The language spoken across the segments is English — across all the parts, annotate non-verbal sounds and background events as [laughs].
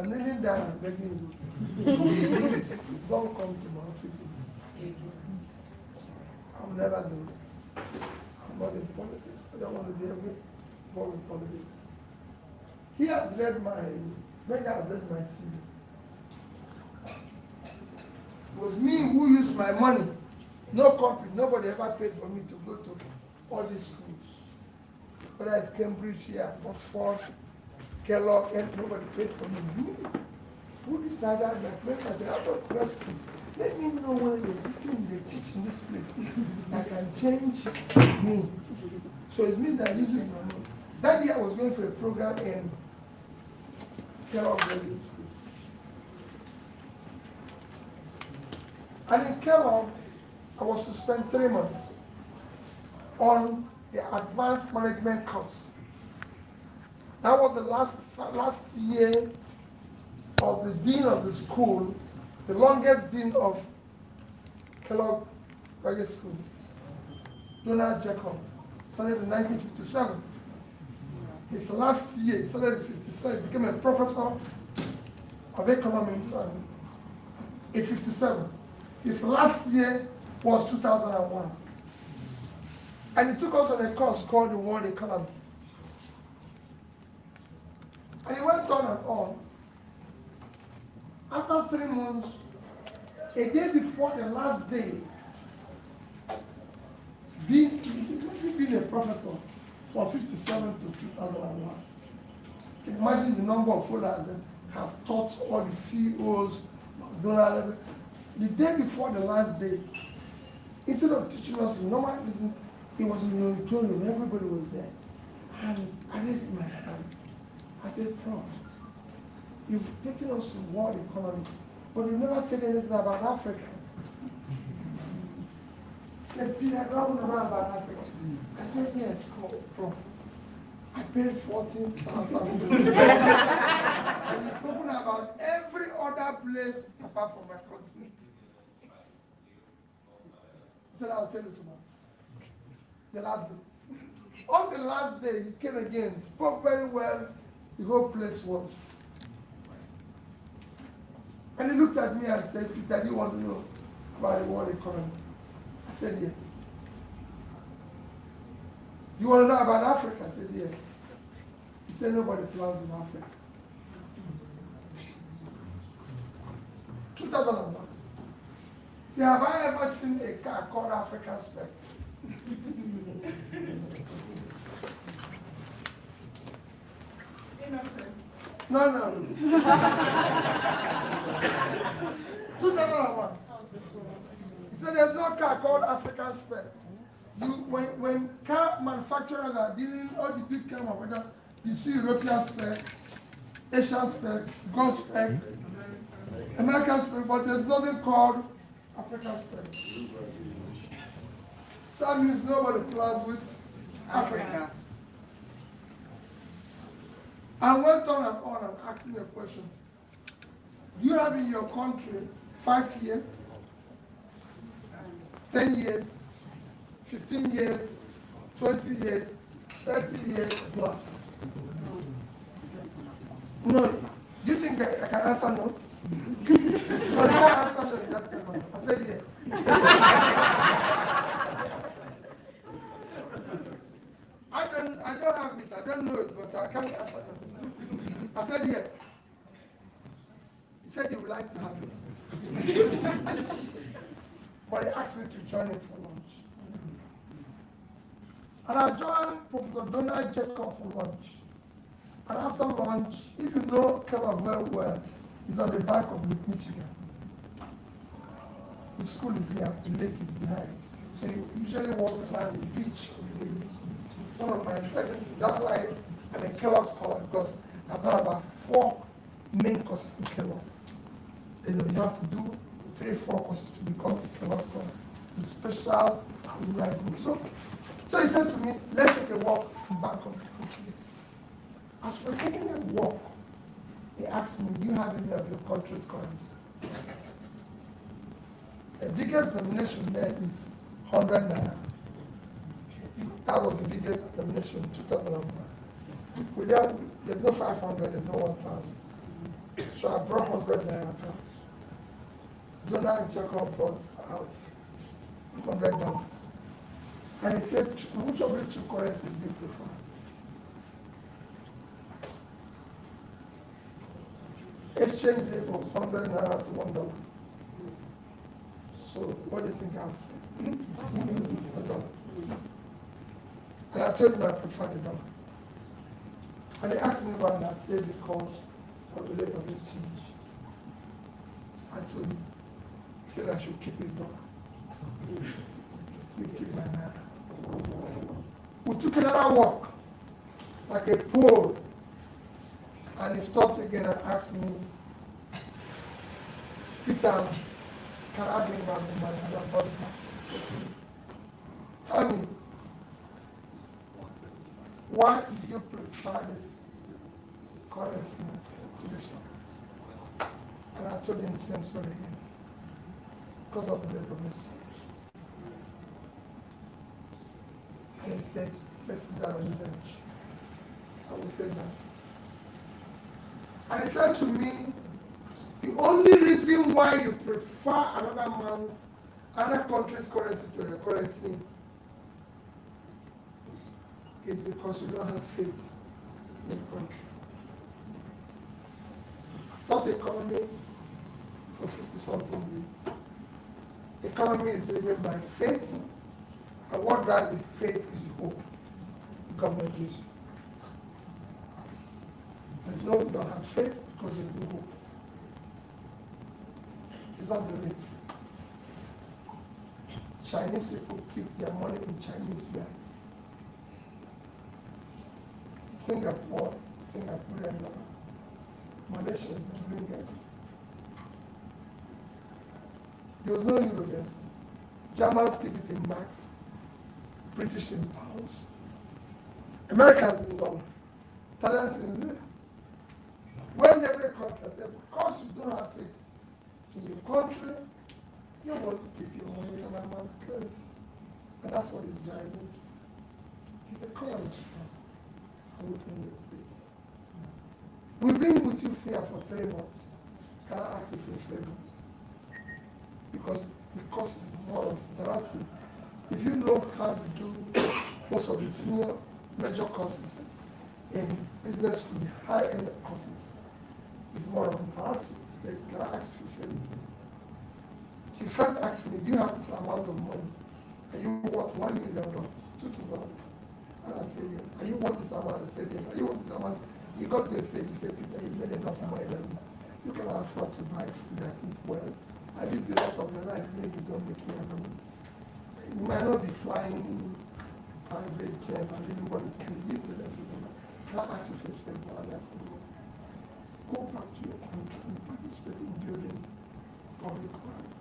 I'm kneeling down and begging you. Please, don't come to my office. I'll never do this. I'm not in politics. I don't want to be involved in politics. He has read my, Mega has read my CV. It was me who used my money. No company, nobody ever paid for me to go to all these schools. Whether it's Cambridge here, Oxford, Kellogg, and nobody paid for me. Who decided that when I said, I got question. Let me know what existing they teach in this place [laughs] that can change me. So it's me that uses my money. That year I was going for a program in Kellogg Valley School. And in Kellogg, I was to spend three months on the advanced management course. That was the last, last year of the dean of the school, the longest dean of Kellogg Graduate School, Donald Jacob, started in 1957. His last year, he started in 57, became a professor of economics in 57. His last year was 2001. And he took us on a course called the World Economy. And he went on and on. After three months, a day before the last day, being, being a professor from 57 to 2001, imagine the number of followers that has taught all the CEOs, McDonald's, the day before the last day, instead of teaching us normal business, it was in the auditorium, everybody was there. And I raised my hand. I said, Prof, you've taken us to world economy, but you never said anything about Africa. He said, Peter, I don't know about Africa. I said, yes, Prof. I paid 14,000. [laughs] and you've spoken about every other place apart from my continent. He said, I'll tell you tomorrow. The last day. On the last day, he came again, spoke very well. The whole place was. And he looked at me and said, Peter, do you want to know about the world economy? I said, yes. You want to know about Africa? I said, yes. He said, nobody plans in Africa. 2001. See, have I ever seen a car called African Spec? [laughs] No, no. 2001. He said there's no car called African Spec. You, when, when car manufacturers are dealing, all the big car manufacturers, you see European spec, Asian spec, Gulf spec, American spec, but there's nothing called African spec. That means nobody plans with Africa. I went on and on and asked me a question. Do you have in your country five years, 10 years, 15 years, 20 years, 30 years plus? No. Do you think I, I can [laughs] answer no? you can't answer no that. I said yes. [laughs] I don't, I don't have it. I don't know it, but I can't answer it. I said yes. He said he would like to have it. but he asked me to join it for lunch. And I joined Professor Donald Jacob for lunch. And after lunch, if you know Kellogg very well, he's on the back of Lake Michigan. The school is here, the lake is behind. So you usually walk around the beach of the lake. Some of my second, that's why I'm a Kellogg scholar, because I've done about four main courses in Kellogg. You know, you have to do three, four courses to become a Kellogg scholar. The special alumni. So, so he said to me, let's take a walk back on Michigan. As we're taking a walk, he asked me, do you have any of your country's coins? The biggest denomination there is 100 naira. That was the biggest donation in 2001. Without, there's no 500, there's no 1,000. So I brought 100 naira out. Donald Jacob brought out 100 dollars. And he said, which of the two currencies do you prefer? Exchange rate was 100 naira to 1 dollar. So what do you think I'll [laughs] say? And I told him I prefer the dollar. And he asked me why, I said because of the rate of exchange. And so he said I should keep his dollar. We keep my naira. We took another walk, like a pole, and he stopped again and asked me, Peter, can I bring back the money? And I brought it back. He said to me, Tell me, why do you prefer this currency to this one? And I told him the same story again. Because of the exchange. And he said, let's sit down on the bench. And we said that. And he said to me, the only reason why you prefer another man's, another country's currency to your currency is because you don't have faith in the country. Not economy for 50 something years. Economy is driven by faith, and what drives faith is hope. Government you. There's no don't have faith because there's no hope. It's not the rate. Chinese people keep their money in Chinese yuan. Singapore, Singaporean dollar. Uh, Malaysia is ringgit. There was no. Germans keep it in marks, British in pounds, Americans in dollar, Italians in lira. When every country said, because you don't have faith in your country, you want to keep your money in another man's currency. And that's what he's driving. He's a college peace. We've been with you here for three months. Can I ask you for a favor? Because the course is more of interactive. If you know how to do most of the senior major courses in business school, the high-end courses, it's more of interactive. Say, can I ask you for a favor? He first asked me, do you have this amount of money? And you want one million dollars, two thousand And I said, yes. And you this amount? I said, yes. And you this amount? He got to a stage, he said, Peter, you made enough money that you can afford to buy food and eat well. I live the rest of your life, maybe don't make me money. You might not be flying private jets and you can live the rest of your life. Can I ask you for a favor? And I said, go back to your country and participate in building public wealth.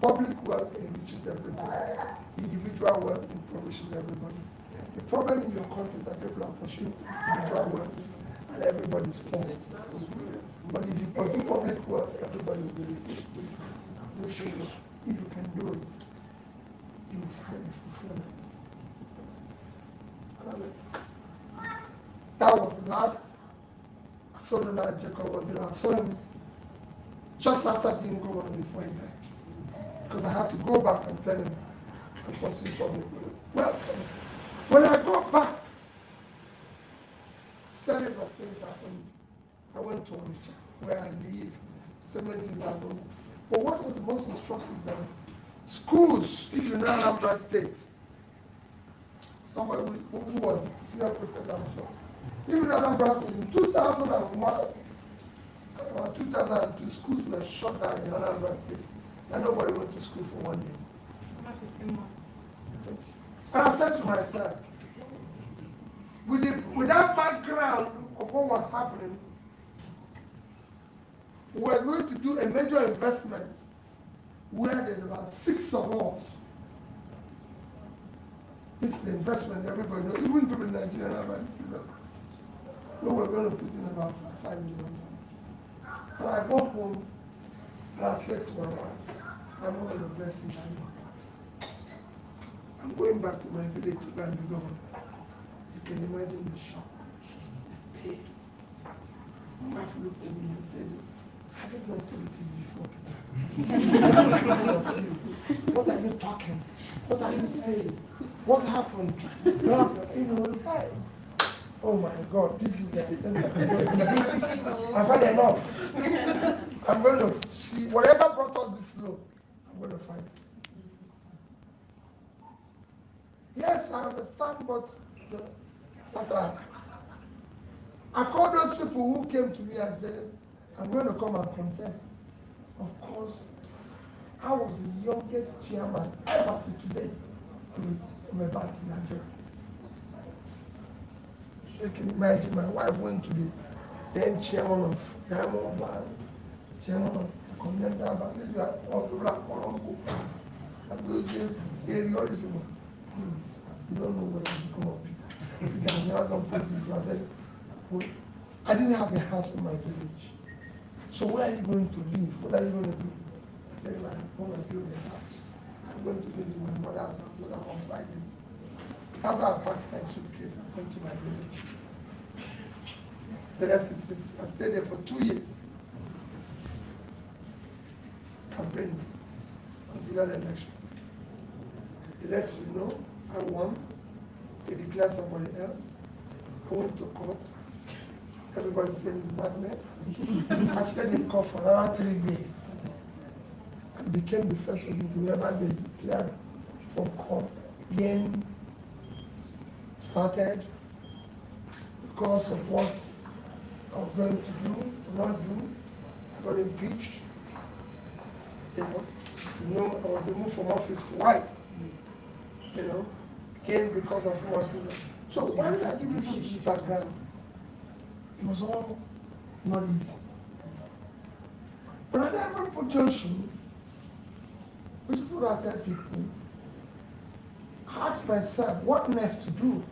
Public wealth enriches everybody. Individual wealth impoverishes everybody. The problem in your country is that people are individual wealth and everybody's poor. But if you pursue public work, everybody will be rich. You should, if you can do it, you will find fulfillment. That was the last Donald Jacob Odila. the last him just after being governor before he died. Because I had to go back and tell him to pursue public wealth. Well, when I got back, series of things happened. I went to Onitsha, where I live, seven things happened. But what was the most instructive that schools, if you know Anambra State, somebody who, who was senior prefect, I'm sure, even Anambra State, in 2001, uh, 2002, schools were shut down in Anambra State, and nobody went to school for one day. About 15 months. And I said to myself, with, the, with that background of what was happening, we're going to do a major investment where there's about six of us. This is the investment everybody knows, even people in Nigeria know about this. Where we're going to put in about five, million dollars. So I go home and I said to my wife, I'm going to invest in Nigeria. I'm going back to my village to and be governor. You can imagine the shock, the pain. My wife looked at me and said, have you done politics before? [laughs] what are you talking? What are you saying? What happened? You know, hey. Oh my God, this is the I've had enough. I'm going to see whatever brought us this low, I'm going to find Yes, I understand, but the, that's a, I called those people who came to me and said, I'm going to come and contest. Of course, I was the youngest chairman ever to today from a bank in Nigeria. You can imagine my wife went to the then chairman of Diamond Bank, chairman of Continental Bank, this is all the black Colombo. And those areas, please, you don't know what has become of people. You can never don't put very, well, I didn't have a house in my village. So where are you going to live? What are you going to do? I said, I'm going to build a house. I'm going to live with my mother and my brother on Fridays. After I packed my suitcase, I went to my village. The rest is history. I stayed there for two years. Campaigning until that election. The rest you know, I won. They declared somebody else. I went to court. Everybody said it's madness. I stayed in court for around three years. I became the first person to ever be declared from court. Again, started because of what I was going to do, not do. I got impeached. You know, I was removed from office twice. You know, came because of what So why did I give you this background? It was all not easy. But at every junction, which is what I tell people, I ask myself, what next to do?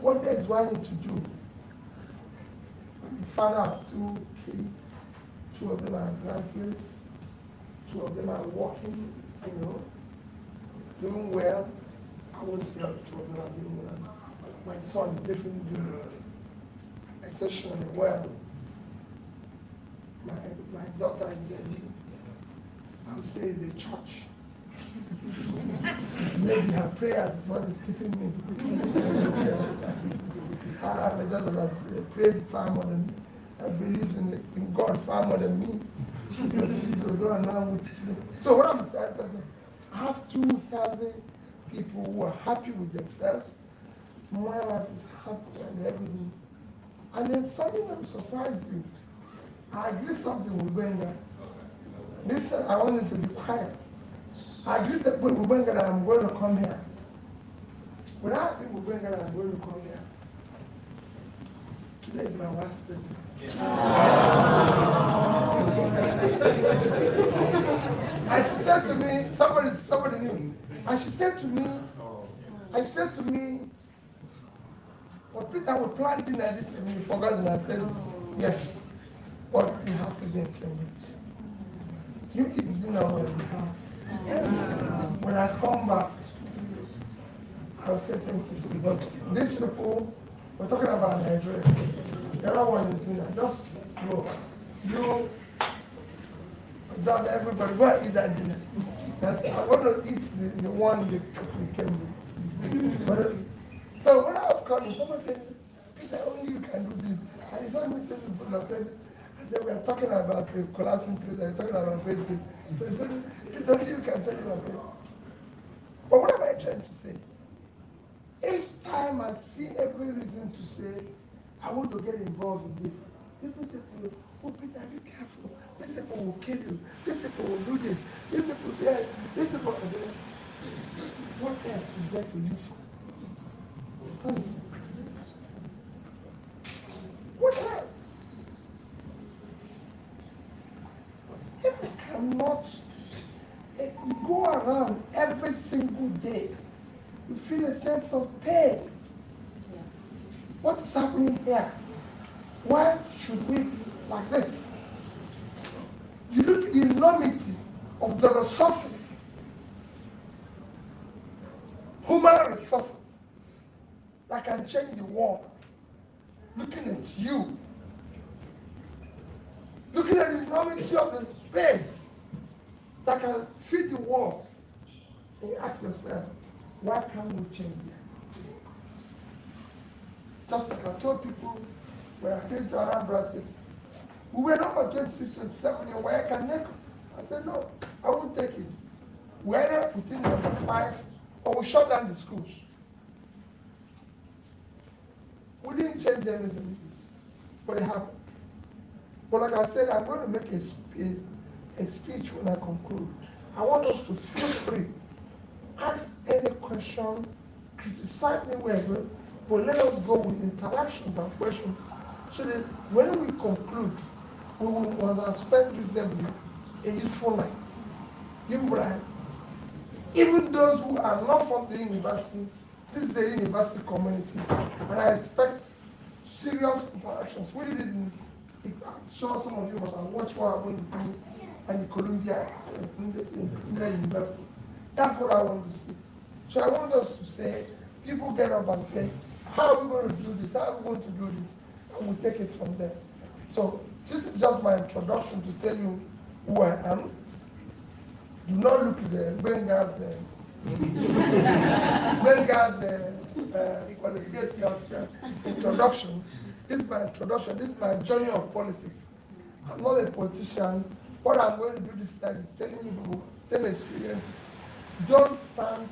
What else do I need to do? The father of two kids. Two of them are graduates. Two of them are working, you know, doing well. I of them are doing well. My son is definitely doing exceptionally well. My, my daughter is a, I would say the church. [laughs] Maybe her prayers is what is keeping me. [laughs] I have a daughter that uh, prays far more than me. That believes in, in God far more than me. [laughs] so what I'm saying, is I have two healthy people who are happy with themselves. My life is happy and everything. And then something will surprised me, I agree something with Benga. This I wanted to be quiet. I agreed that with Benga that I'm going to come here. When I agree with Benga that I'm going to come here, today is my wife's birthday. and she said to me, somebody, somebody knew, and she said to me, oh. and she said to me, well, Peter will plan dinner this evening, you forgot, and I said, yes, but we have to be Cambridge. You dinner on your behalf. When I come back, I'll say thank you. to But these people, we're talking about Nigeria. The other one is dinner. Just go. You, done everybody, go and eat that dinner. That's, I want to eat the, the one that came. But, uh, so when I was coming, someone said, Peter, only you can do this. And saw me saying, I said, I said, we are talking about the collapsing place, we're talking about Facebook. So he said, Peter, only you can say it. I said, but what am I trying to say? Each time I see every reason to say, I want to get involved in this, people say to me, oh, Peter, be careful. These people will kill you. These people will do this. These people, yeah, these people, what else is there to live for? What else? If we cannot go around every single day, you feel a sense of pain. What is happening here? Why should we be like this? You look at the enormity of the resources, human resources, that can change the world. Looking at you, enormity of the space that can feed the walls. And you ask yourself, why can't we change it? Just like I told people when I came to Anambra State, we were number 26, 27 in WAEC and NECO. I said, no, I won't take it. We either put in number five or we shut down the schools. We didn't change anything, but it happened. But like I said, I'm going to make a, a, a speech when I conclude. I want us to feel free. Ask any question, criticize me wherever, but let us go with interactions and questions so that when we conclude, we will understand reasonably a useful night. You right? Even those who are not from the university, this is the university community, and I expect serious interactions. We didn't I'm sure some of you must have watched what happened in, Columbia in the, in the university. That's what I want to see. So I want us to say, people get up and say, how are we going to do this? How are we going to do this? And we take it from there. So this is just my introduction to tell you who I am. Do not look at the bring out the bring out the uh, qualification of introduction. This is my introduction. This is my journey of politics. I'm not a politician. What I'm going to do this time is telling you same experience. Don't stand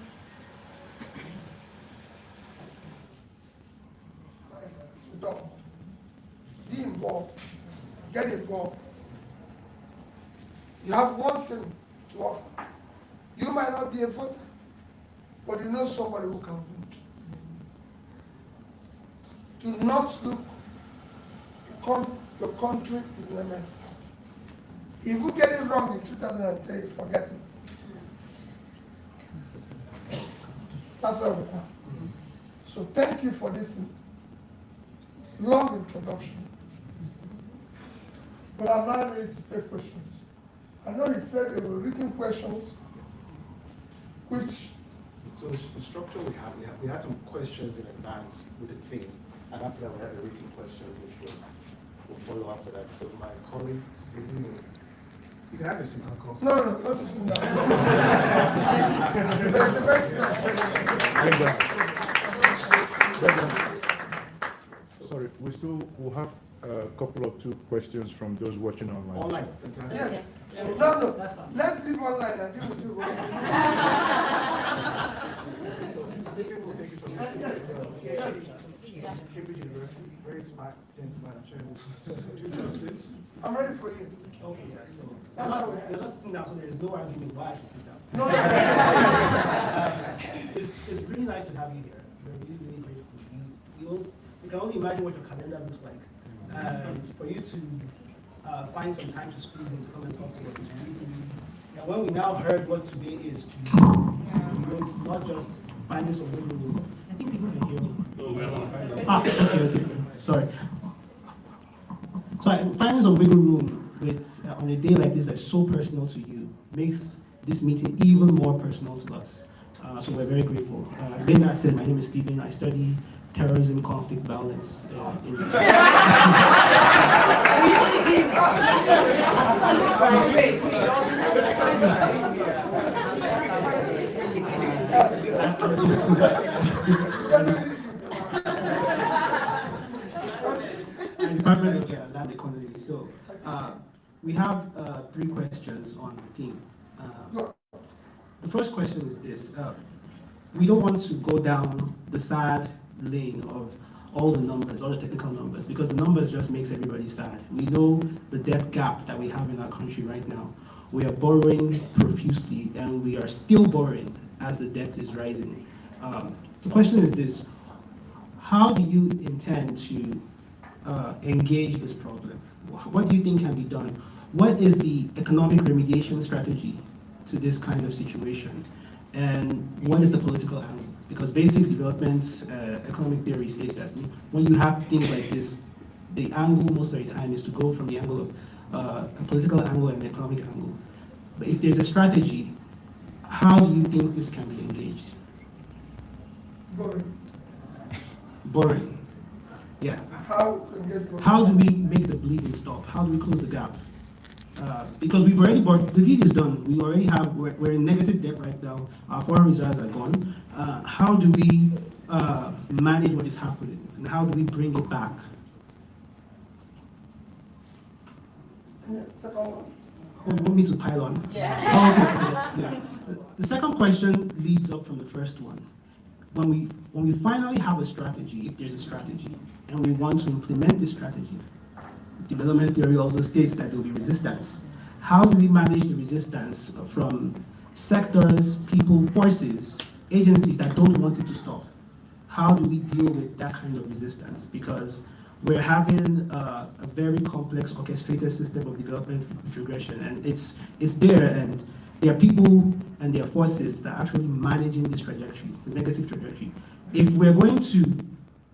don't. Be involved. Get involved. You have one thing to offer. You might not be a voter, but you know somebody who can vote. Do not look your country is a mess. If you get it wrong in 2003, forget it. That's where we are. So thank you for this long introduction. But I'm not ready to take questions. I know he said there were written questions, which... So the structure we had, we had, we had some questions in advance with the theme, and after that we had a written question, which was We'll follow after that. So my colleague, you can have a seat, Uncle. No, no, let's sit Sorry, we still will have a couple of two questions from those watching online. Online, fantastic. Yes. No, no, let's leave online and deal with you. Cambridge University, very smart gentleman, I'm sure will do justice. I'm ready for you. Okay, so, you're just sitting down, so there's no argument why I should sit down. No, [laughs] It's, it's really nice to have you here. We're really, really grateful. You, you, you can only imagine what your calendar looks like. And for you to uh, find some time to squeeze in to come and talk to us is really, really and when we now heard what today is to you, you know, it's not just finding some wiggle room. I think people can hear me. Ah, okay, okay. Sorry. So finding some wiggle room with uh, on a day like this that's so personal to you makes this meeting even more personal to us. Uh, so we're very grateful. Uh, as Bernard said, my name is Stephen. I study terrorism, conflict, balance uh, in Department of yeah, Land Economy. So uh, we have uh, three questions on the theme. Uh, the first question is this. Uh, we don't want to go down the sad lane of all the numbers, all the technical numbers, because the numbers just makes everybody sad. We know the debt gap that we have in our country right now. We are borrowing profusely, and we are still borrowing as the debt is rising. Um, the question is this, how do you intend to uh, engage this problem? What do you think can be done? What is the economic remediation strategy to this kind of situation? And what is the political angle? Because basic development uh, economic theory states that when you have things like this, the angle most of the time is to go from the angle of uh, a political angle and an economic angle. But if there's a strategy, how do you think this can be engaged? Boring. Boring. Yeah. How, How do we make the bleeding stop? How do we close the gap? uh, because we've already bought, the deed is done. We already have, we're, we're in negative debt right now. Our foreign reserves are gone. Uh, how do we uh, manage what is happening? And how do we bring it back? Yeah, Second one. Oh, want me to pile on? Yeah. Oh, okay, yeah. The second question leads up from the first one. When we, when we finally have a strategy, if there's a strategy, and we want to implement this strategy, development theory also states that there will be resistance. How do we manage the resistance from sectors, people, forces, agencies that don't want it to stop? How do we deal with that kind of resistance? Because we're having uh, a very complex orchestrated system of development regression and it's it's there, and there are people and there are forces that are actually managing this trajectory, the negative trajectory. If we're going to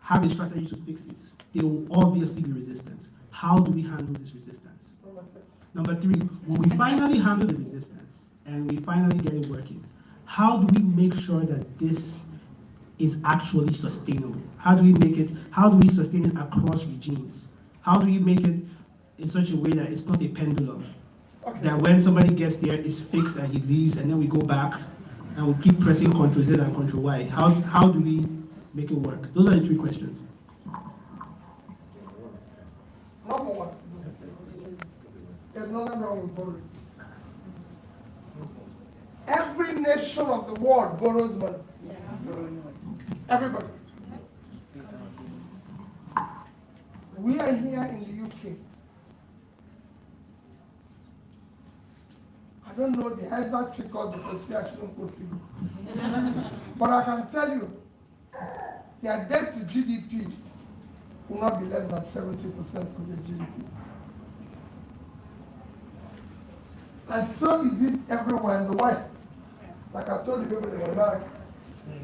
have a strategy to fix it, there will obviously be resistance. How do we handle this resistance? Number. Number three, when we finally handle the resistance and we finally get it working, how do we make sure that this is actually sustainable? How do we make it, how do we sustain it across regimes? How do we make it in such a way that it's not a pendulum? Okay. That when somebody gets there, it's fixed and he leaves, and then we go back and we keep pressing Control Z and Control Y. How, how do we make it work? Those are the three questions. Number one. There's nothing wrong with borrowing. Every nation of the world borrows money. Everybody. We are here in the UK. I don't know the exact figure because I shouldn't. But I can tell you, their debt to GDP will not be less than 70% of the GDP. And so is it everywhere in the West. Like I told the people in America,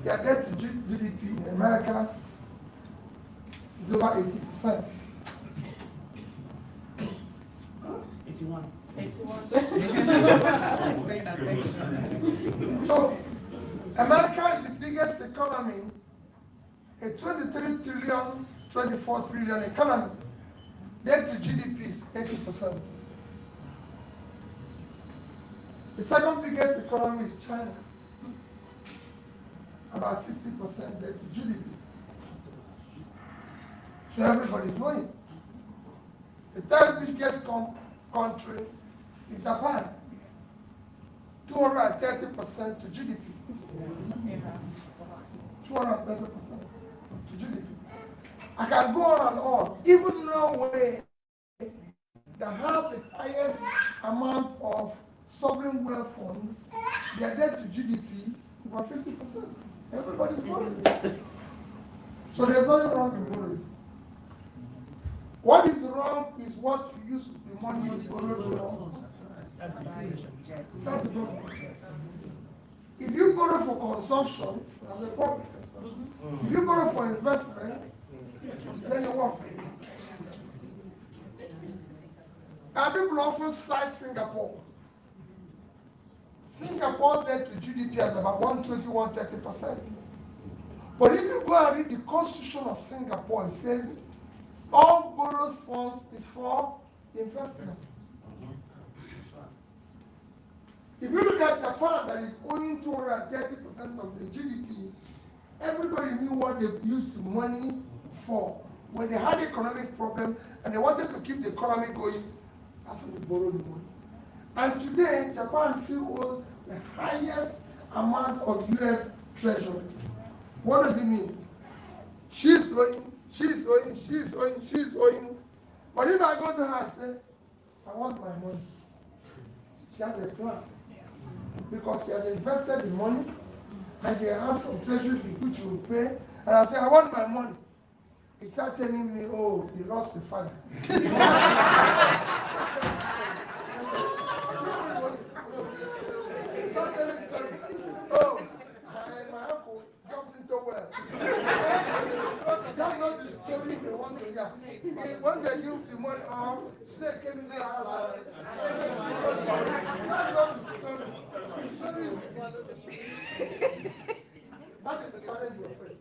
their debt to GDP in America is over 80%. Eighty-one. So, America is the biggest economy, a 23 trillion, 24 trillion economy. Debt to GDP is 80%. The second biggest economy is China, about 60% debt to GDP. So everybody's knowing. The third biggest country is Japan, 230% to GDP. 230% to GDP. I can go on and on. Even Norway, they have the highest amount of sovereign wealth fund, their debt to GDP about 50%. Everybody's borrowing. So there's nothing wrong with borrowing. What is wrong is what you use the money you borrowed for. That's the problem. If you borrow for consumption, that's a problem. If you borrow for investment, then it works. And people often cite Singapore. Singapore debt to GDP is about 120, 130 percent. But if you go and read the constitution of Singapore, it says all borrowed funds is for investment. If you look at Japan, that is owing 230 percent of the GDP, everybody knew what they used money for. When they had economic problem and they wanted to keep the economy going, that's when they borrowed the money. And today, Japan still owes the highest amount of US treasuries. What does it mean? She's owing, she's owing, she's owing, she's owing. But if I go to her and say, I want my money, she has a plan. Because she has invested the money and she has some treasury which she will pay. And I say, I want my money. He start telling me, oh, he lost the father. [laughs] Eh, When they give the money out, snake came in the house. That is the challenge we face.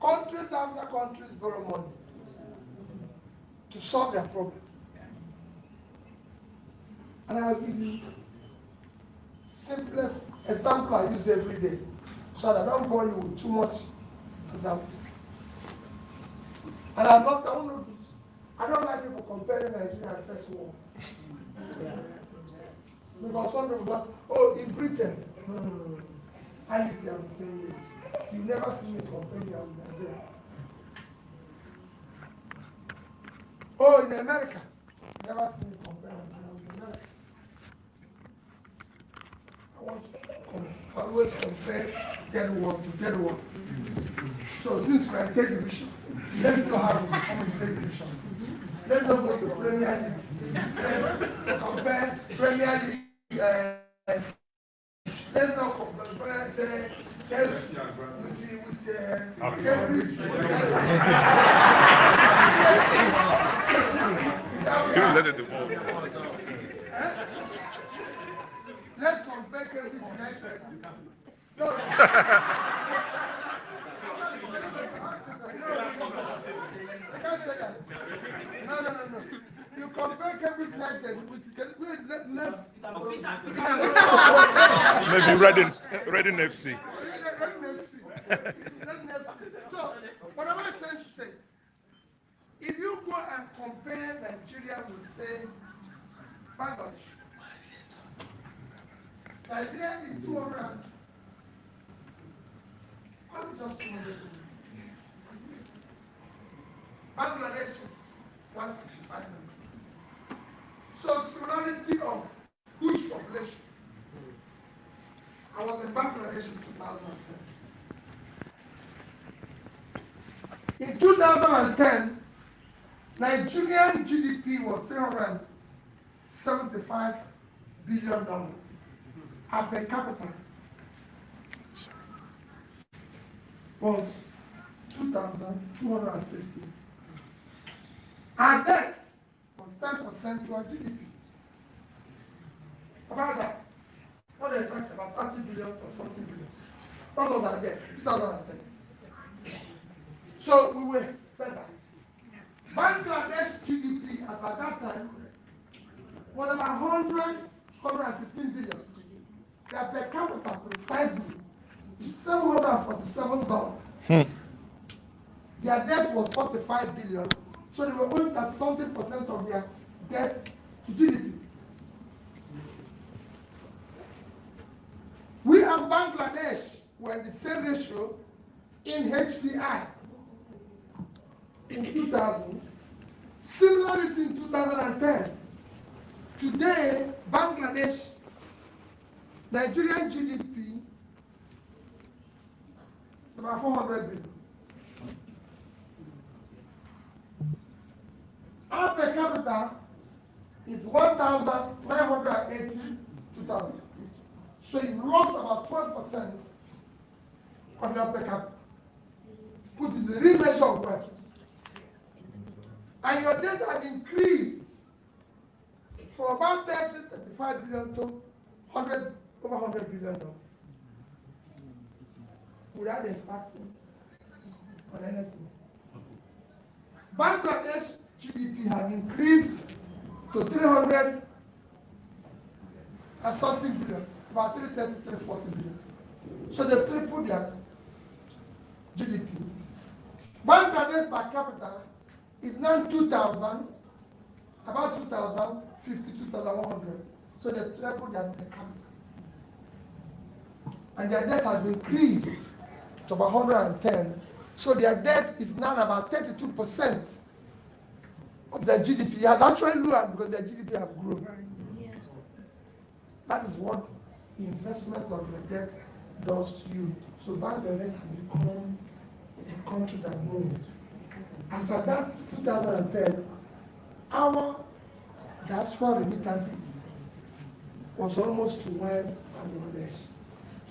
Countries after countries borrow money to solve their problem. And I'll give you simplest example I use every day. So I don't bore you with too much example. And I'm not, I don't know this. I don't like people comparing Nigeria and First World. Because some people go, oh, in Britain, hmm, I lived there for 10 years. You never see me comparing with Nigeria. Oh, in America, never see me comparing with America. I want to always compare third world to third world. So since we are television, let's not have it become a television. Let's not go to Premier League. Compare Premier League. Uh, let's not compare say Chelsea with the with uh, Cambridge. Just let it evolve. Eh? Let's compare Cambridge United. [laughs] No. I can't say that. No, no, no, no. You compare Cambridge United with with let- let's. Maybe Reading, Reading FC. So, what am I trying to say? If you go and compare Nigeria with, say, Bangladesh, Nigeria is 200. and- Probably just 200. Bangladesh is 165 million. So, similarity of huge population. I was in Bangladesh in 2010. In 2010, Nigerian GDP was 375 billion dollars. And per capita was 2,250. Our debt was 10% to our GDP. About that, what they talked about 30 billion or something billion. That was our debt, 2010. So we were better. Bangladesh GDP as at that time was about 100, 115 billion. Their per capita precisely is $747. Hmm. Their debt was 45 billion, so they were owing that something percent of their debt to GDP. We and Bangladesh were the same ratio in HDI in 2000, similarity in 2010. Today, Bangladesh, Nigerian GDP about 400 billion. Our per capita is 1,980 2000. So you lost about 12% of your per capita, which is the real measure of wealth. And your debt has increased from about 30, 35 billion to 100, over 100 billion dollars. Without impacting on anything. Bangladesh GDP has increased to 300 and something billion, about 330, 340 billion. So they tripled their GDP. Bangladesh per capita is now 2,000, about 2,050, 2,100. So they tripled their per capita. And their debt has increased to about 110. So their debt is now about 32% of their GDP. Has actually lowered because their GDP have grown. That is what the investment of the debt does to you. So Bangladesh has become a country that moved. As at that 2010, our diaspora remittances was almost to West Bangladesh.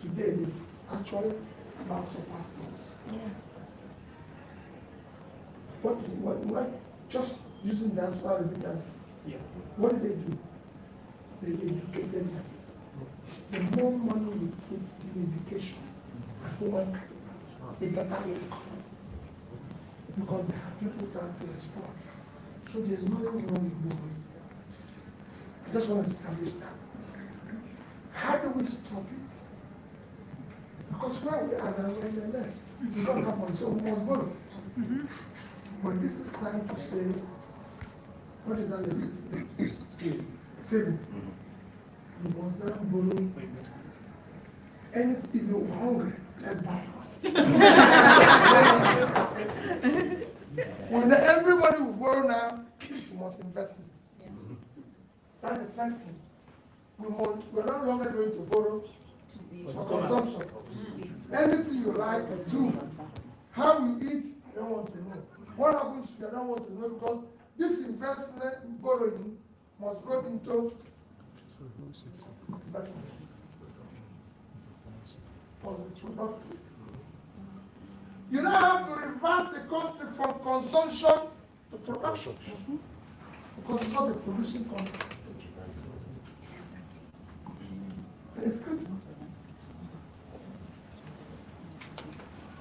Today, they've actually about surpassed us. What, what, what, just using diaspora remittances, what did they do? They educated them. The more money you put in education and the better you become. Because they have people that to exploit. So there's nothing wrong with borrowing. I just want to establish that. How do we stop it? Because where we are now, we're in the mess. It don't happen, so we must borrow. Mm-hmm. But this is time to say, what is that? Saving. Saving. You must not borrow. And if you're hungry, let's buy. when everybody will borrow now, you must invest it. That's the first thing. We must, we're no longer going to borrow for consumption. Anything you like, do. How you eat, I don't want to know. What happens, I don't want to know because this investment borrowing must go into investment. Productive. You now have to reverse the country from consumption to production. Because it's not a producing country. It's critical.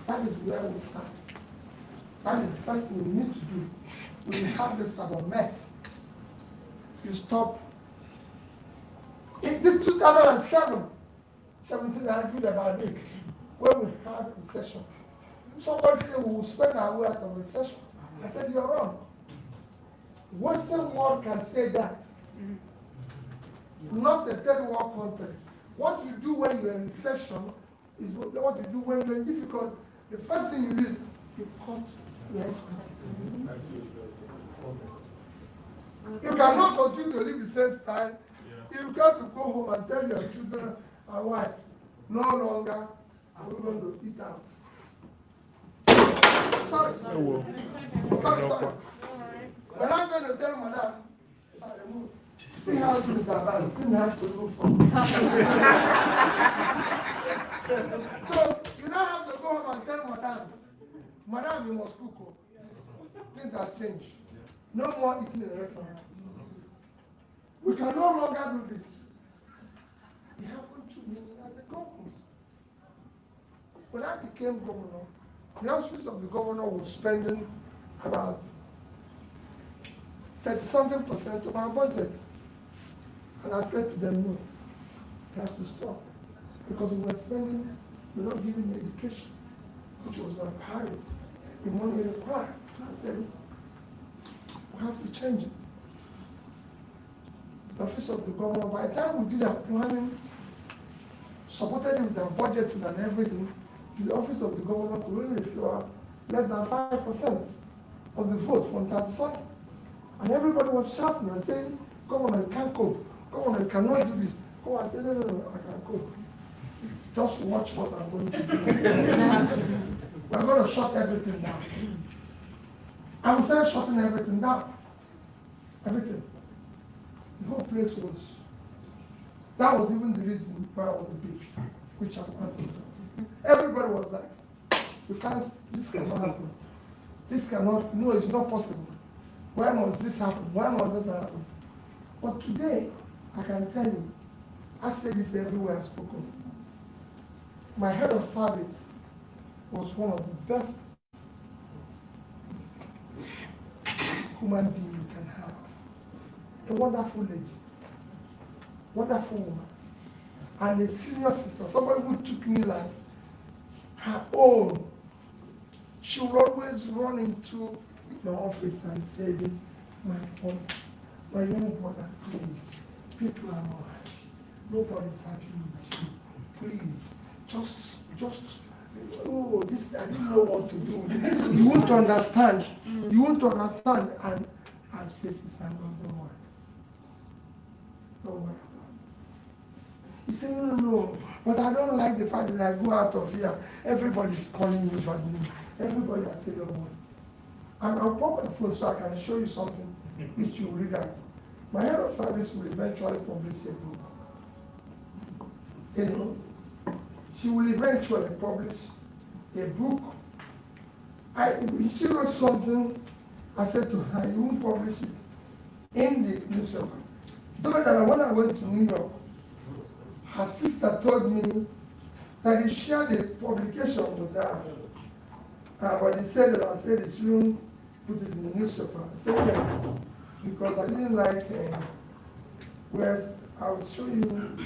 That is where we start. That is the first thing we need to do. You have type of mess, you stop. In this 2007, 17, I argued about it, when we had recession. Somebody said we will spend our way out of recession. I said, you're wrong. Western world can say that. Not a third world country. What you do when you're in recession is what you do when you're in difficulty. The first thing you do is you cut You cannot continue to live the same style. You've got to go home and tell your children and wife, no longer are we going to eat out. Sorry. Sorry, sorry. When I'm going to tell madam, I remove. See how things are bad. Things have to move from. [laughs] so you now have to go home and tell madam, madam, you must cook. oh. Things have changed. No more eating in the restaurant. We can no longer do this. It happened to me as a governor. When I became governor, the office of the governor was spending about 30 something percent of our budget. And I said to them, no, it has to stop. Because we were spending, we were not giving education, which was my priority, the money required. I said, we have to change it. The office of the governor, by the time we did our planning, supported it with our budget and everything, the office of the governor could only secure less than five percent of the votes from that side. And everybody was shouting and saying, Governor, you can't cope. Governor, you cannot do this. Governor, I said, no, no, no, I can cope. Just watch what I'm going to do. [laughs] We're going to shut everything down. And we started shutting everything down. Everything. The whole place was, that was even the reason why I was beach, which I'm. Everybody was like, you can't, this cannot happen. This cannot, no, it's not possible. Why must this happen? Why must that happen? But today, I can tell you, I say this everywhere I've spoken. My head of service was one of the best human being you can have. A wonderful lady, wonderful woman, and a senior sister, somebody who took me like her own. She would always run into my office and say, my phone, my young brother, please, people are not happy. Nobody's happy with you. Please, just, just, oh, this, I didn't know what to do. You won't understand. You won't understand. And and say, sister, don't, don't worry. Don't worry. He said, no, no, no. But I don't like the fact that I go out of here. Everybody's calling me but me. Everybody has said, don't worry. And I'll pop my phone so I can show you something which you read out. My head of service will eventually publish a book. You know, she will eventually publish a book. I, she wrote something, I said to her, you won't publish it in the newspaper. Though that when I went to New York, her sister told me that he shared a publication with her. Uh, but he said that I said he shouldn't put it in the newspaper. I said yes, because I didn't like uh, Whereas I will show you.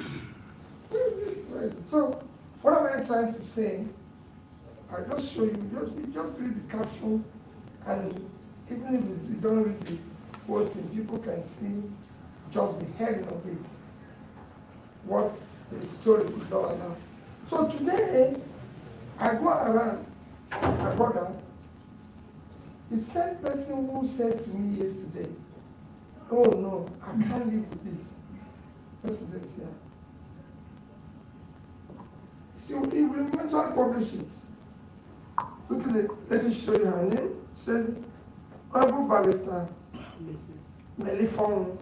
So, what am I trying to say? I just show you, just, just read the caption, and even if you don't read the whole thing, people can see just the heading of it, what the story is all about. So today, I go around, I go the same person who said to me yesterday, oh no, I can't live with this. This is it here. See, he will eventually publish it. Look at it, let me show you her name. Says, Honorable Barrister, Melifon,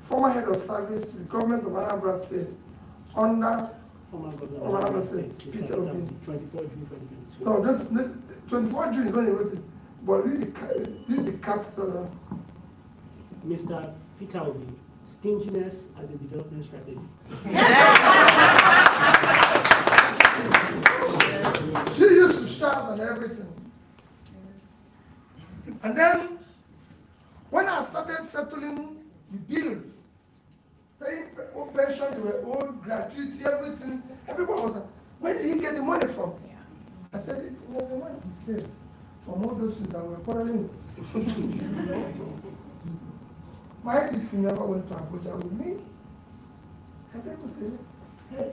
former head of service to the government of Anambra State, under Former Former governor. governor said, Peter Obi. Twenty-four June twenty twenty-two. No, this, this, twenty-four June is when he wrote it, but read the, ca- read the capital. Mr. Peter Obi, stinginess as a development strategy. [laughs] She used to shout and everything. And then, when I started settling the bills, paying old pension, they were old, gratuity, everything, everybody was like, where did he get the money from? I said, it's well, the money he saved from all those things that were quarreling with. [laughs] My PC never went to Abuja with me. And people say, hey,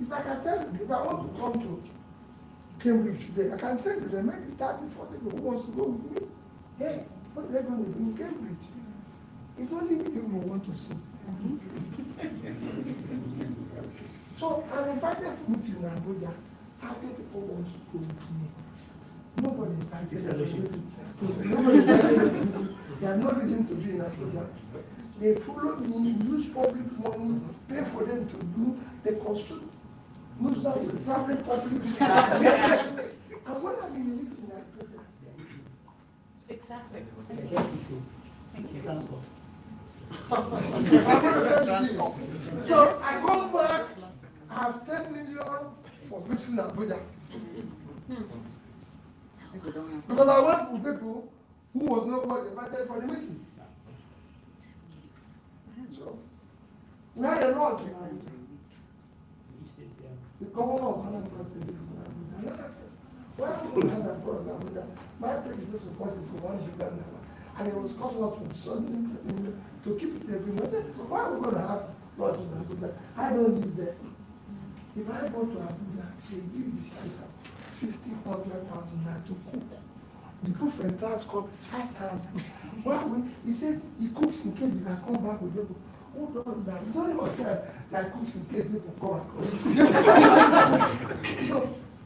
it's like I tell you, if I want to come to Cambridge today, I can tell you, there may be 30, 40 people who wants to go with me. Yes, what are they going to do in Cambridge? It's only me who want to see. so I'm invited to meet in Abuja. 30 people want to go with me. Nobody invited me. fellowship. Nobody invited me. They have no reason to be in Abuja. They follow me, use public money, pay for them to do, they construct moves out to traveling public. And what have been used in Abuja? Exactly. Yes, it's in. Thank you. Transport. So I go back, I have ten million for visiting Abuja. Because I went for people who was nobody invited for the meeting. So, we had a lot in would we have that for Abuja? My predecessor was for one billion naira. And it was lot of something to keep it every month. Why are we going to have lodge in Abuja? I don't live there. If I go to Abuja, they give this hundred thousand naira to cook. The for entrance cost is five thousand. Why we, he said he cooks in case he can come back with people. Who does that? It's only hotel that cooks in case people come and [laughs] so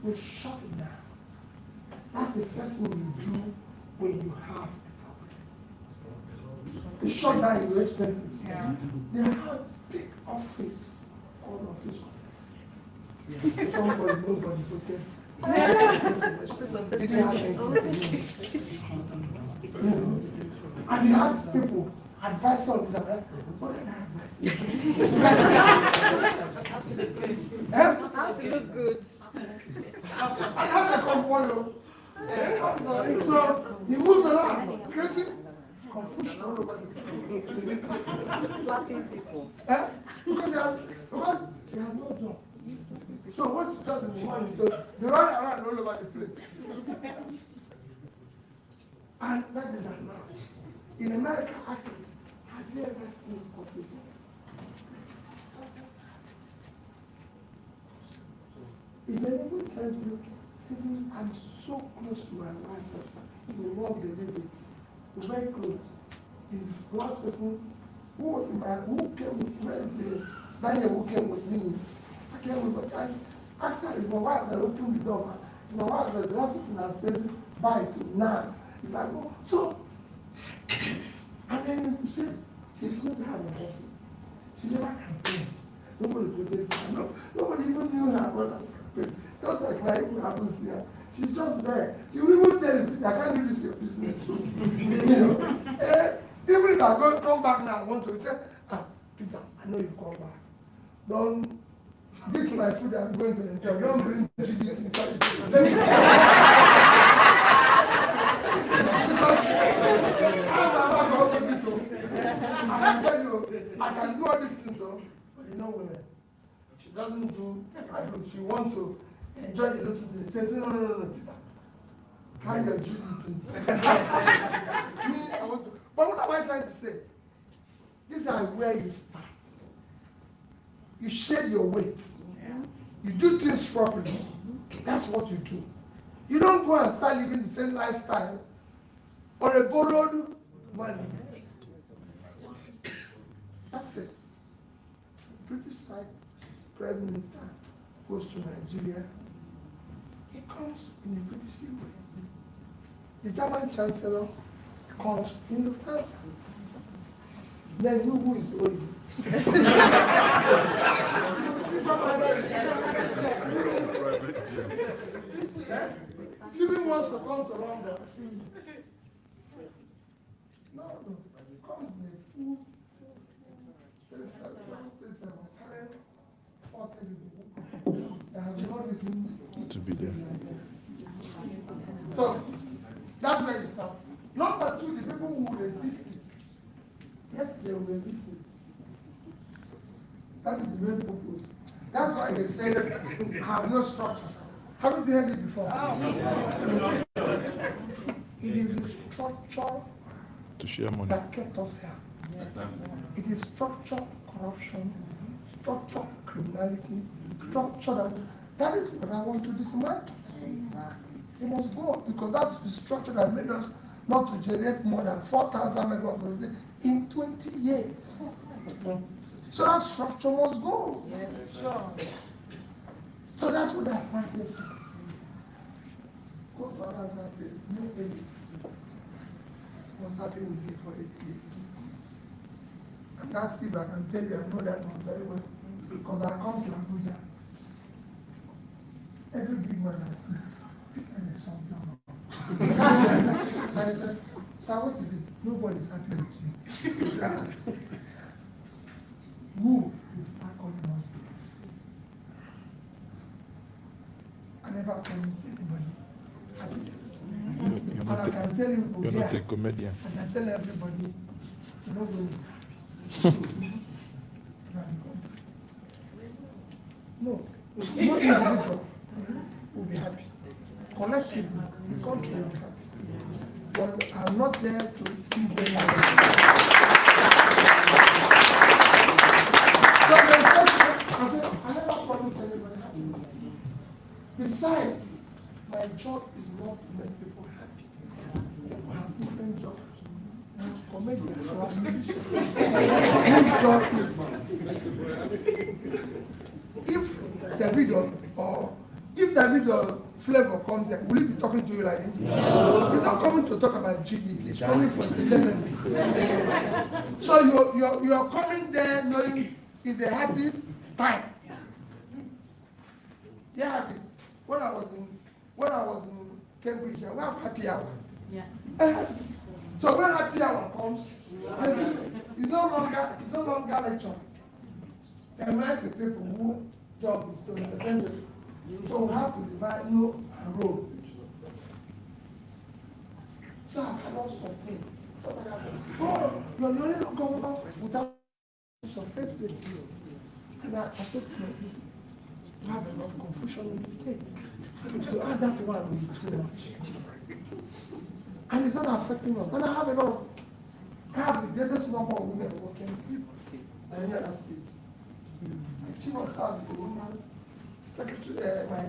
we shut it down. That's the first thing you do when you have a problem. You shut down your expenses. Yeah. They have big office called office [laughs] office. Somebody, nobody voted. They didn't have anything to do. And he asked people, advice on this, right? What did I advise? Eh? How to look good. I have to come follow. So he moves around, creating confusion all over. Slapping people. Eh? Because, she has, because she has no job. So what she does in the morning, so they run around all over the place. And that is that now. In America, actually, ever seen office? If anyone tells you, see, I'm so close to my wife that you won't believe it. We're very close. He's the last person who was in my, who came with Wednesday, Daniel who came with me. I came with, asked her, it's my wife that opened the door. It's my wife that the last person that said bye to now. If I go, so, [coughs] and then he said, she's going to have a husband. She never campaigned. Nobody for her. No, nobody even knew her brother campaign. Just like my even happens here. She's just there. She will even tell you, I can't do this your business. you know? Eh, even if I go come back now, I want to say, ah, Peter, I know you come back. Don't, this is my food I'm going to enjoy. Don't bring GDP inside. I can do all these things though, but you know women. Uh, she doesn't do, I do, she wants to enjoy the little things. She says, no, no, no, no, Peter. Carry your please. [laughs] Me, I want to. But what am I trying to say? These are where you start. You share your weight. You do things properly. That's what you do. You don't go and start living the same lifestyle on a borrowed money. That's it. British side prime minister goes to Nigeria. He comes in a British way. The German chancellor comes in the Lufthansa. Then you who is owing? Stephen wants to come to London. No, no, he comes a full 37, 37, carrying 40 people. I have not even To be there. So, that's where you start. Number two, the people who resist it. Yes, they will resist it. That is the main purpose. That's why they say that have no structure. Haven't you heard it before? It is the structure To share money. that kept us here. Yes. It is structural corruption, structural criminality, structure that, that is what I want to dismantle. It must go because that's the structure that made us not to generate more than 4,000 megawatts in 20 years. So that structure must go. Sure. So that's what I find for. Go to another state, new elite. Was happy with me for eight years. That's if I can tell you, I know that one very well, because I come to Abuja. Every big man I see, and there's something wrong. And I said, sir, what is it? Nobody's happy with you. Who will start calling on you? I never promised anybody happiness. You're And not I a- can tell you, You're not a comedian. and I tell everybody, you're [laughs] not going to be happy. No, no individual will be happy. Collectively, the country will be happy. But I'm not there to please anyone. So they said, I said, I never promised anybody happiness. Besides, my job is not to make people happy. People have different jobs. I'm job is if Davido or if Davido Flavour comes here, will he be talking to you like this? No. He's not coming to talk about GDP, he's coming for entertainment. so you're, you're, you're coming there knowing it's a happy time. Yeah, have it. When I was in when I was in Cambridge, we have happy hour. Yeah. So when happy hour comes, it's no longer it's no longer lecture. There might be people who job is to entertain So we have to no and road. So I can lost some things. Oh, you're the only governor without some first grade. And I, to my business, we have enough confusion in the state. To add that one will be too much. And it's not affecting us. And I have a lot of, I have the greatest number of women working in any other state. I of staff is a woman, secretary, uh, my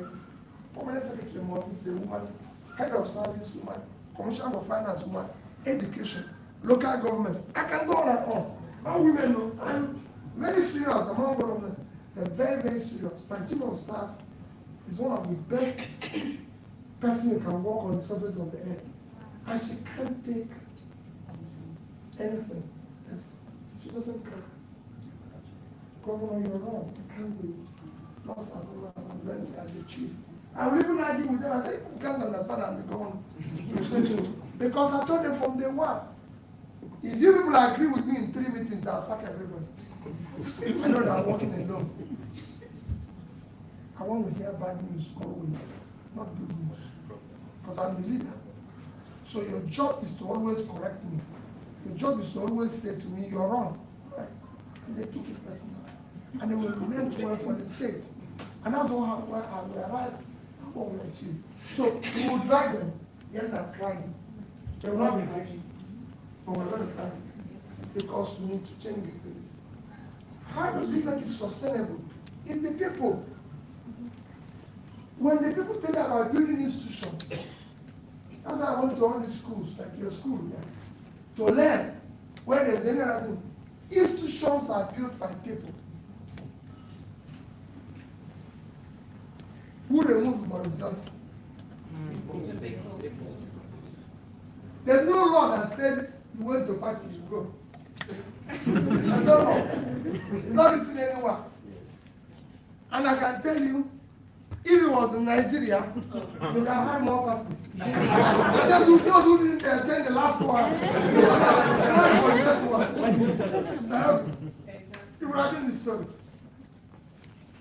permanent secretary in my office is a woman, head of service woman, commissioner of finance woman, education, local government. I can go on and on. All women know, I'm very serious among all of them. They're very, very serious. My chief of staff is one of the best person who can walk on the surface of the earth. And she can't take anything. She doesn't care. Governor, you're wrong. You can't it. Lost as well when as the chief. I will even argue with them. I say, you can't understand. You say to- Because I told them from day one, if you people agree with me in three meetings, I'll sack everybody. I know that I'm working alone. I want to hear bad news always, not good news. Because I'm the leader. So your job is to always correct me. Your job is to always say to me, you're wrong. Right? And they took it personal. And they will meant well for the state. And that's what we arrived, at what we achieved. So we will drag them, yet not crying. They will not be happy. But we're going to cry. Because we need to change the place. How do we make it sustainable? It's the people. When the people tell about building institutions, that's why I went to all these schools, like your school, yeah, to learn where there's any other. Institutions are built by people. Who removes Boris? There's no law that said you went to party, you go. There's no law. It's not written anywhere. And I can tell you, if it was in Nigeria, we would have more parties. Those who, didn't attend the last one, You were having the story.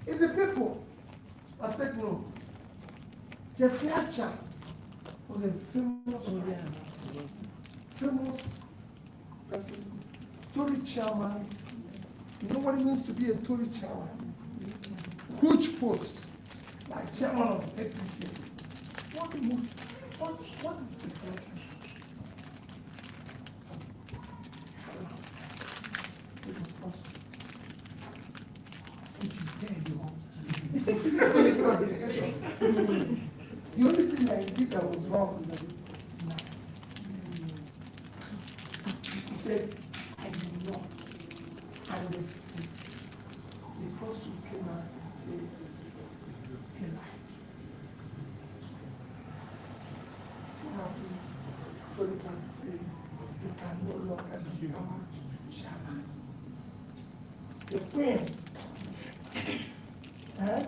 It's the people that said no. Jeff was a famous, famous person, Tory chairman. You know what it means to be a Tory chairman? Huge post, like chairman of APC. What, what, what is the question? This is possible. Which is very wrong. The only thing I did that was wrong was that he said, I did not. The, the, the prostitute came out and said, he lied. What happened? Tony Khan said, you can no longer be our chairman. The queen, eh?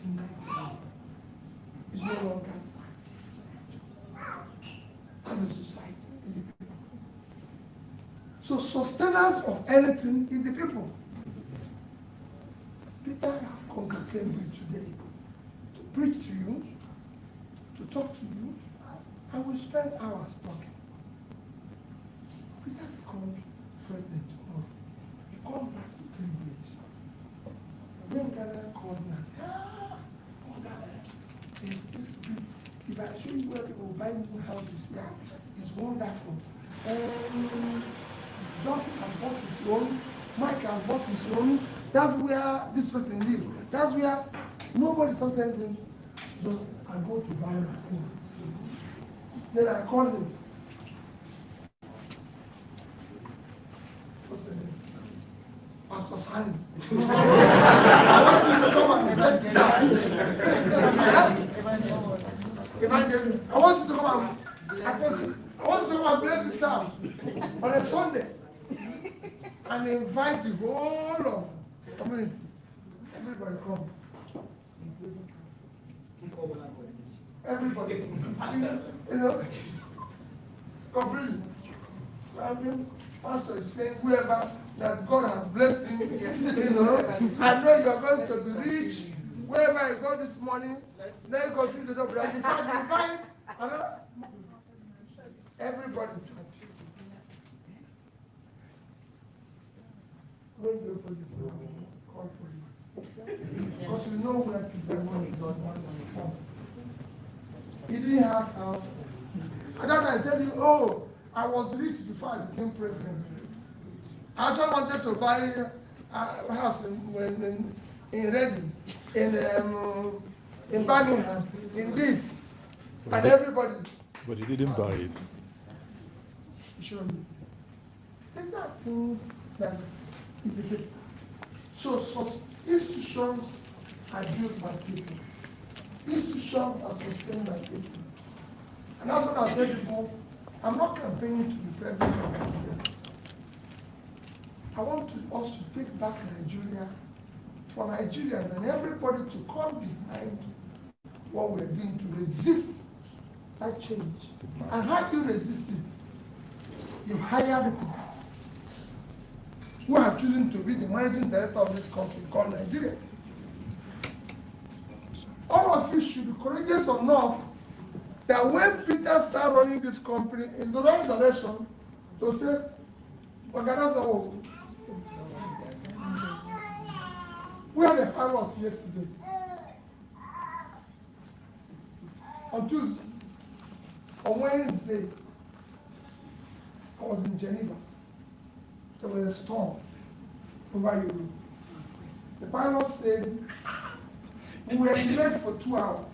Tonight, is no longer as a society. is the people. So sustenance of anything is the people. Peter have come to Cambridge today to preach to you, to talk to you, and we spend hours talking. Peter becomes president tomorrow. He comes back to Cambridge. Then Ghana calls me and says, ah, oh, there's this street. If I show you where people buy new houses here, it's wonderful. Um, Johnson has bought his own, Mike has bought his own. That's where this person lives. That's where nobody talks anything. So I go to buy my own. Then I call him. What's the name? Pastor Sani. I want you to come and bless I want you to come and bless this house on a Sunday and invite the whole of the community. Everybody come. Everybody. You know, completely. I mean, pastor is saying whoever that God has blessed him, you know, I know you are going to be rich. Wherever you go this morning, then go to the door. And in fact, you find another. Everybody's happy. When you put it call police. Because you know where people are going. He didn't have house. And that I tell you, oh, I was rich before I became president. I actually wanted to buy a house in, in, in Reading, in, um, in Birmingham, in this. And everybody But he didn't buy it. me. These are things that is. [laughs] So, so institutions are built by people. Institutions are sustained by people. And that's what I tell people, I'm not campaigning to of Nigeria. I want to, us to take back Nigeria for Nigerians and everybody to come behind what we're doing to resist that change. And how do you resist it? You hire people who are choosing to be the managing director of this country called Nigeria. All of you should be courageous enough that when Peter started running this company in the wrong direction, to say, not what. We had a pilot yesterday. On Tuesday, on Wednesday, I was in Geneva. There was a storm over Europe. The pilot said, we were delayed for two hours.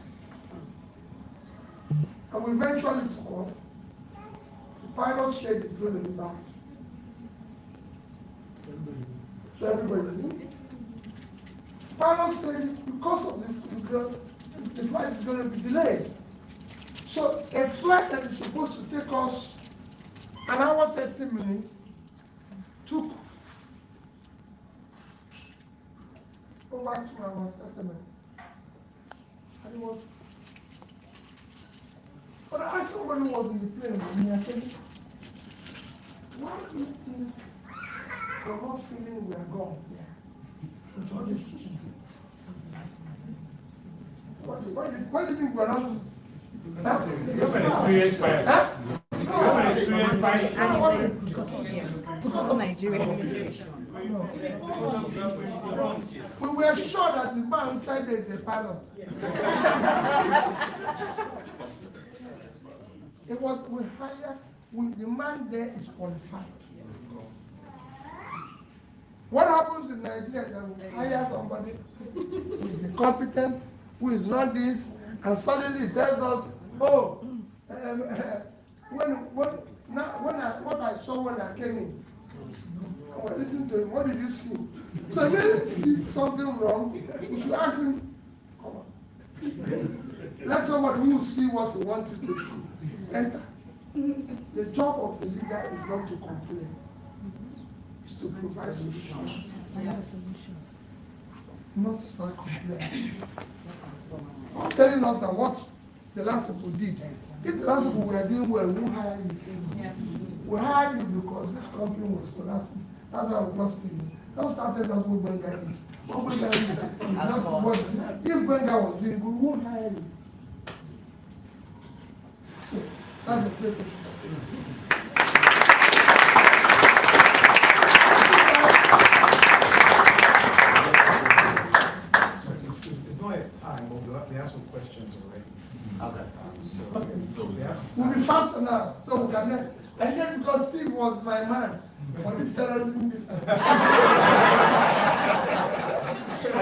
And we eventually took off. The pilot said it's going to be bad. So everybody knew. The pilot said because of this, the flight is going to be delayed. So a flight that is supposed to take us an hour, 30 minutes, took over two hours, 30 minutes. And it was. But I asked somebody who was in the plane with me, I said, why do you think we're not feeling we are gone here? With all this? Why, why, why do you think we're not? Huh? You have an experience fire. Huh? We were sure that the man inside there is a pilot. It was, we hired, we, the man there is qualified. What happens in Nigeria that we hire somebody who is incompetent, who is not this, and suddenly tells us, oh, um, when, when, now, when I, what I saw when I came in, I to him, what did you see? So if you see something wrong, you should ask him, come on. Let somebody who see what we want you to see. Enter. The job of the leader is not to complain, it's to provide solutions. Not start complaining. I'm telling us that what the last people did. If the last people were doing well, we won't hire you. We hired you because this company was collapsing. That's why we lost you. Don't start telling us what Benga. What Benga is not what- If Benga was doing good, we won't hire you. That's the first We'll be faster now, so we can let, and then because Steve was my man for this terrorism business. I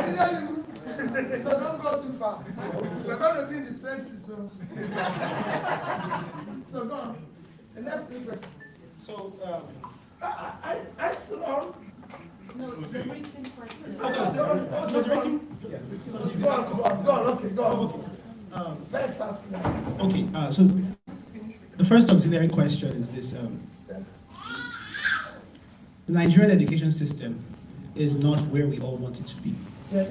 didn't even, so don't go too far. We're gonna be in the trenches, so. [laughs] So go on, the next three questions. So, um, I, I, I saw, No, the written question. I got the one, oh, the one. yeah, Go on, go on, go on, okay, go on. Um, Very fast. Okay, uh, so the first auxiliary question is this. Um, the Nigerian education system is not where we all want it to be. Yes.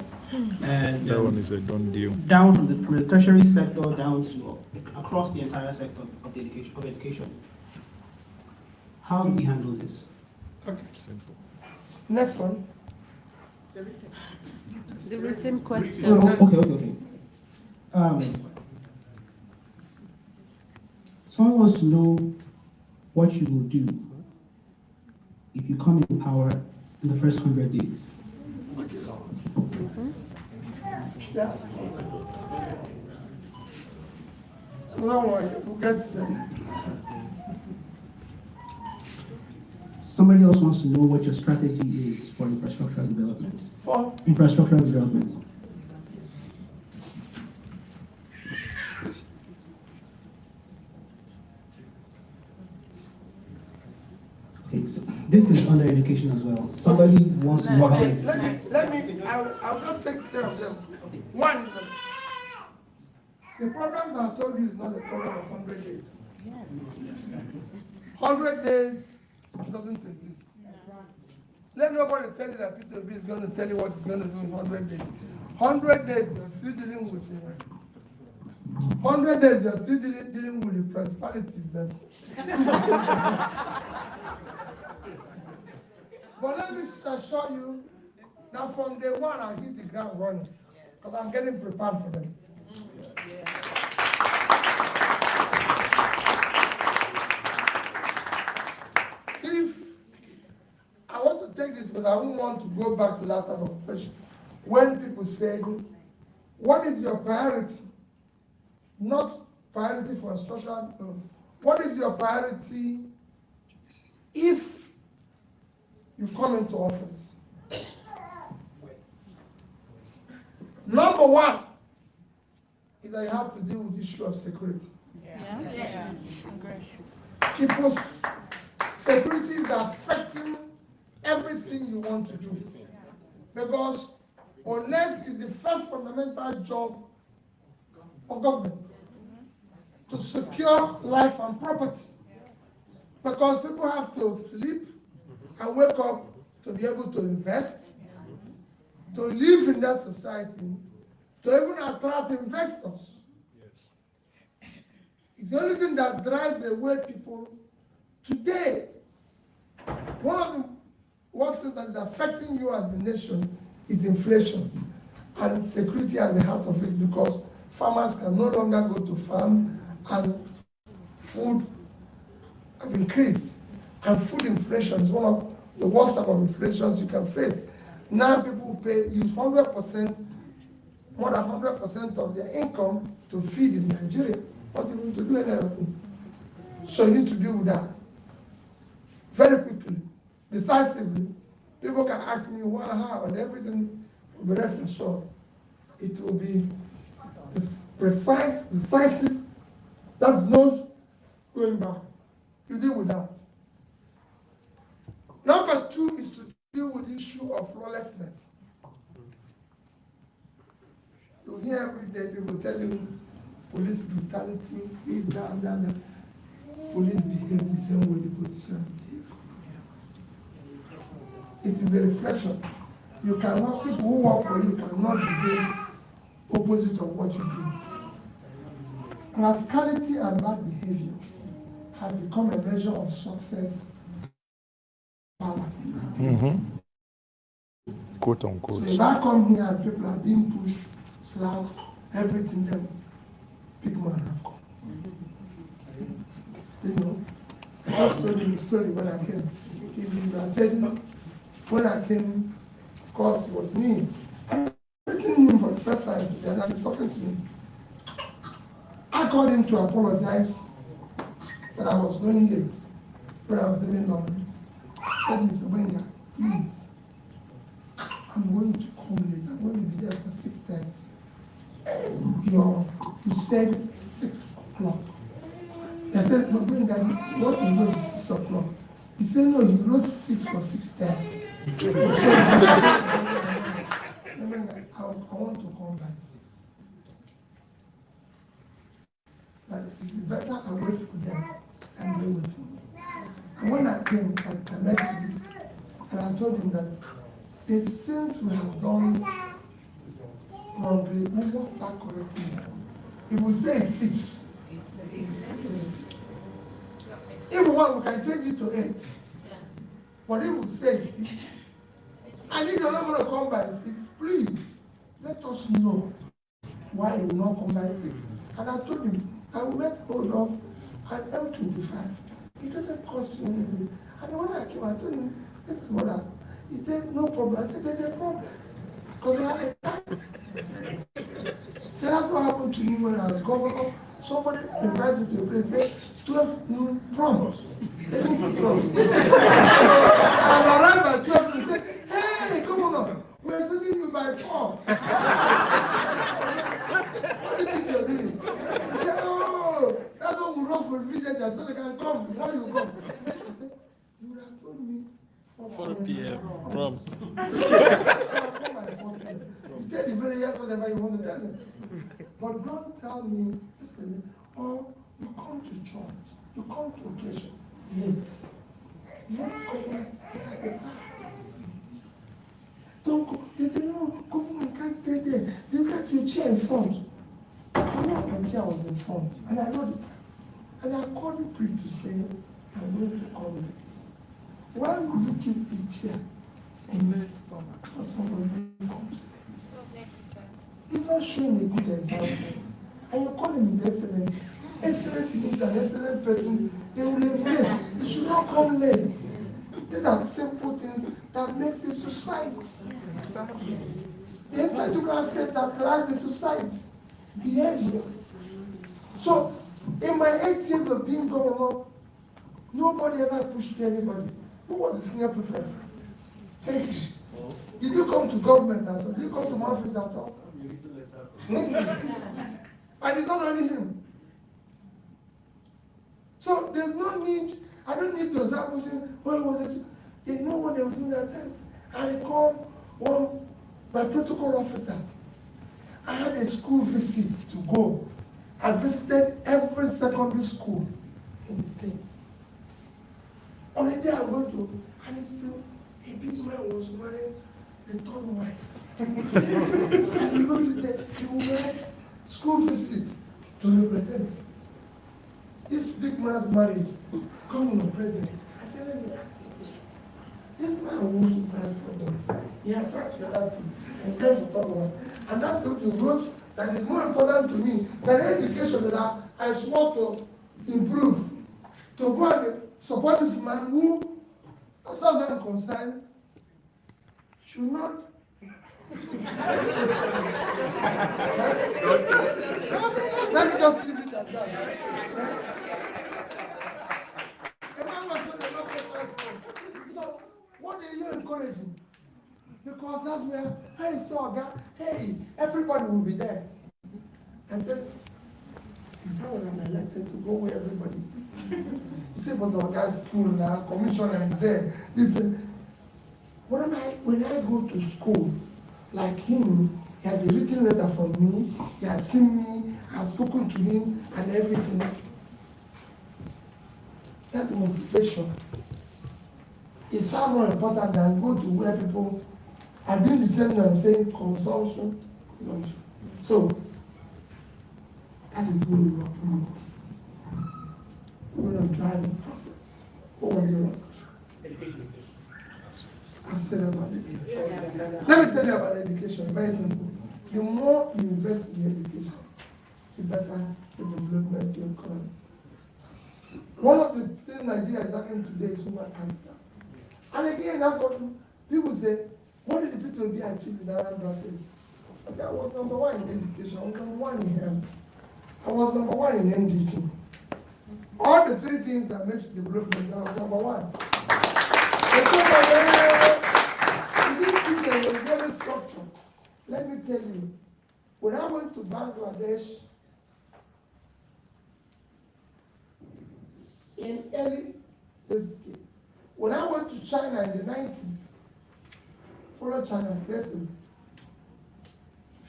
And That um, one is a done deal. down from the, from the tertiary sector down to across the entire sector of the education, of education. How do we handle this? Okay, Simple. next one. The written question. Oh, okay, okay, okay. Um, someone wants to know what you will do if you come in power in the first hundred days. Yeah. Don't worry, we'll get there. Somebody else wants to know what your strategy is for infrastructural development. For, Infrastructural development. Okay, so this is under education as well. Somebody wants to know okay, let me, let me, I'll, I'll just take care of them. One, the the program that I told you is not a program of hundred days. Hundred days doesn't exist. Let nobody tell you that Peter Obi is gonna tell you what he's gonna do in hundred days. Hundred days, you're still dealing with, uh, hundred days, you're still dealing, dealing with the principalities that. [laughs] [laughs] But let me assure you that from day one I hit the ground running because I'm getting prepared for them. If I want to take this, but I don't want to go back to that type of question. When people say, what is your priority? Not priority for instruction. What is your priority if you come into office? Number one is that you have to deal with the issue of security. Yeah? Yes. People's security is affecting everything you want to do. Because honest is the first fundamental job of government to secure life and property. Because people have to sleep and wake up to be able to invest, to live in that society, to even attract investors. It's the only thing that drives away people today. One of the worst things that is affecting you as a nation is inflation and security at the heart of it because farmers can no longer go to farm and food have increased. And food inflation is one of the worst type of inflations you can face. Now people pay use 100%, more than 100% of their income to feed in Nigeria, not even to do anything. So you need to deal with that very quickly, decisively. People can ask me why, how, and everything will be rest assured. It will be precise, decisive, that's not going back. You deal with that. Number two is to deal with the issue of lawlessness. You hear every day people telling police brutality, this, that, that, that. Police behave the same way the politicians behave. It is a reflection. You cannot, people who work for you cannot behave opposite of what you do. Rascality and bad behavior have become a measure of success. Mm-hmm. Quote unquote. So if I come here people are being pushed, slapped, everything, then big man have come. You know, I told you the story when I came. I said, when I came, of course, it was me. I'm meeting him for the first time today, and I'm talking to him. I called him to apologize that I was going late when I was doing laundry. Said, Mr. Wenger, please, I'm going to come late. I'm going to be there for 6.30. Your, you said 6 o'clock. I said, no, Wenger, what is going to 6 o'clock? He said, no, you wrote 6 for 6.30. [laughs] I, I want to come by 6. That it is better I wait for them and they wait for me. And when I came, I, I met him and I told him that the things we have done wrongly, we must start correcting them. If we say six, if one, we can change it to eight. But if we say six, and if you're not going to come by six, please let us know why you will not come by six. And I told him, I will make hold of an M25. It doesn't cost you anything. And when I came, I told him, this is what I, he said, no problem. I said, there's a problem. Because we have a time. So that's what happened to me when I was governor. Somebody invites me to a place, say, 12 noon don't put prompt. [laughs] I arrived by 12 and said, hey, come on up. we're expecting you by 4. what do you think run for visitors so they can come before you come. Said, you have told me 4 p.m. prompt. [laughs] You tell the very yes whatever you want to tell me. But don't tell me, listen, oh, you come to church, you come to occasion late. Not Don't go. They say, no, government can't stay there. They got your chair in front. I know my chair was in front, and I know the And I called the priest to say, I'm going to come late. Why would you keep the chair in this stomach for somebody who comes late? He's not showing a good example. And you call him his excellence. Excellence means an excellent person. They will leave late. They should not come late. These are simple things that that makes a society. The interdisciplinary set that drives the society. Behavior. So, in my eight years of being governor, nobody ever pushed anybody. Who was the senior prefect? Thank you. Did you come to government at all? Did you come to my office at all? Thank you. And it's not only him. So there's no need, I don't need to start pushing, it was this. There's no one that will do that time. I recall one, my protocol officers. I had a school visit to go. I visited every secondary school in the state. On a day I went to, and it's still, a big man was wearing the third wife. and he looked at the, he wear school visit to represent. This big man's marriage, governor president. I said, let me ask you a. This man wants to pass problem. He has actually had to and to talk about. And that the road that is more important to me than education that I, swore to improve. To go and support this man who, as far as I'm concerned, should not Let me just leave it at that. A man was not enough So, what are you encouraging? Because that's where, hey, God, hey, everybody will be there. I said, is that what I'm elected to go where everybody is? He said, but the guy's school now, commissioner is there. Listen, when I, when I go to school, like him, he had a written letter from me, he has seen me, I spoken to him, and everything. That motivation is far more important than go to where people are doing the same thing I'm saying, consumption, consumption. So, that is where we are going. We're drive the process. What was your last question? I've said about education. Let me tell you about education, very simple. The more you invest in education, the better the development of the economy. One of the things Nigeria is lacking today is human capital. And again, that's what people say, what did the people be in Anambra State? I I was number one in education, I was number one in health, I was number one in NDT. All the three things that makes development, I was number one. This is very structured. Let me tell you, when I went to Bangladesh in early when I went to China in the 90s, follow China aggressively,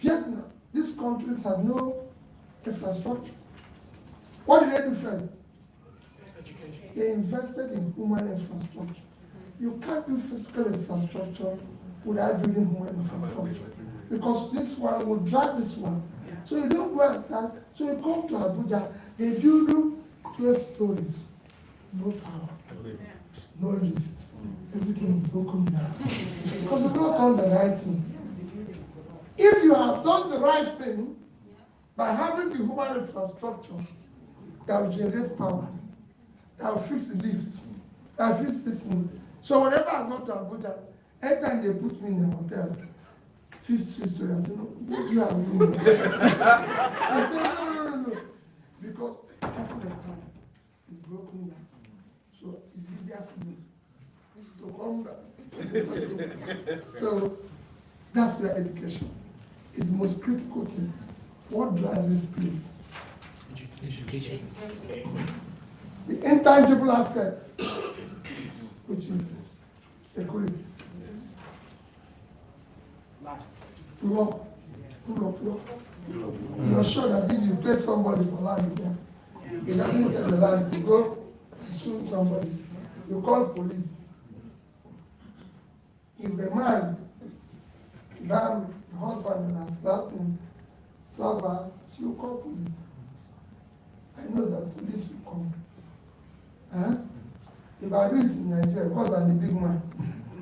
Vietnam, these countries have no infrastructure. What did they do first? They invested in human infrastructure. You can't do physical infrastructure without building human infrastructure. Because this one will drive this one. So you don't go outside. So you come to Abuja, they build 12 stories. No power, no lift. Everything is broken down. because you've not done the right thing. If you have done the right thing by having the human infrastructure that will generate power, that will fix the lift, that will fix this thing. So whenever I go to Abuja, anytime they put me in a hotel, fifth story, I say, no, you have room. [laughs] I say, no, no, no, no. Because half of time is broken down. So it's easier for me to [laughs] so that's where education is the most critical thing. What drives this place? Education. The intangible assets, which is security. Law, rule of law. You're sure that if you pay somebody for land, yeah, he doesn't get the land, you go sue somebody, you call police. If the man, man, the husband has slapped him, slap she will call police. I know that police will come. Huh? If I do it in Nigeria, because I'm the big man,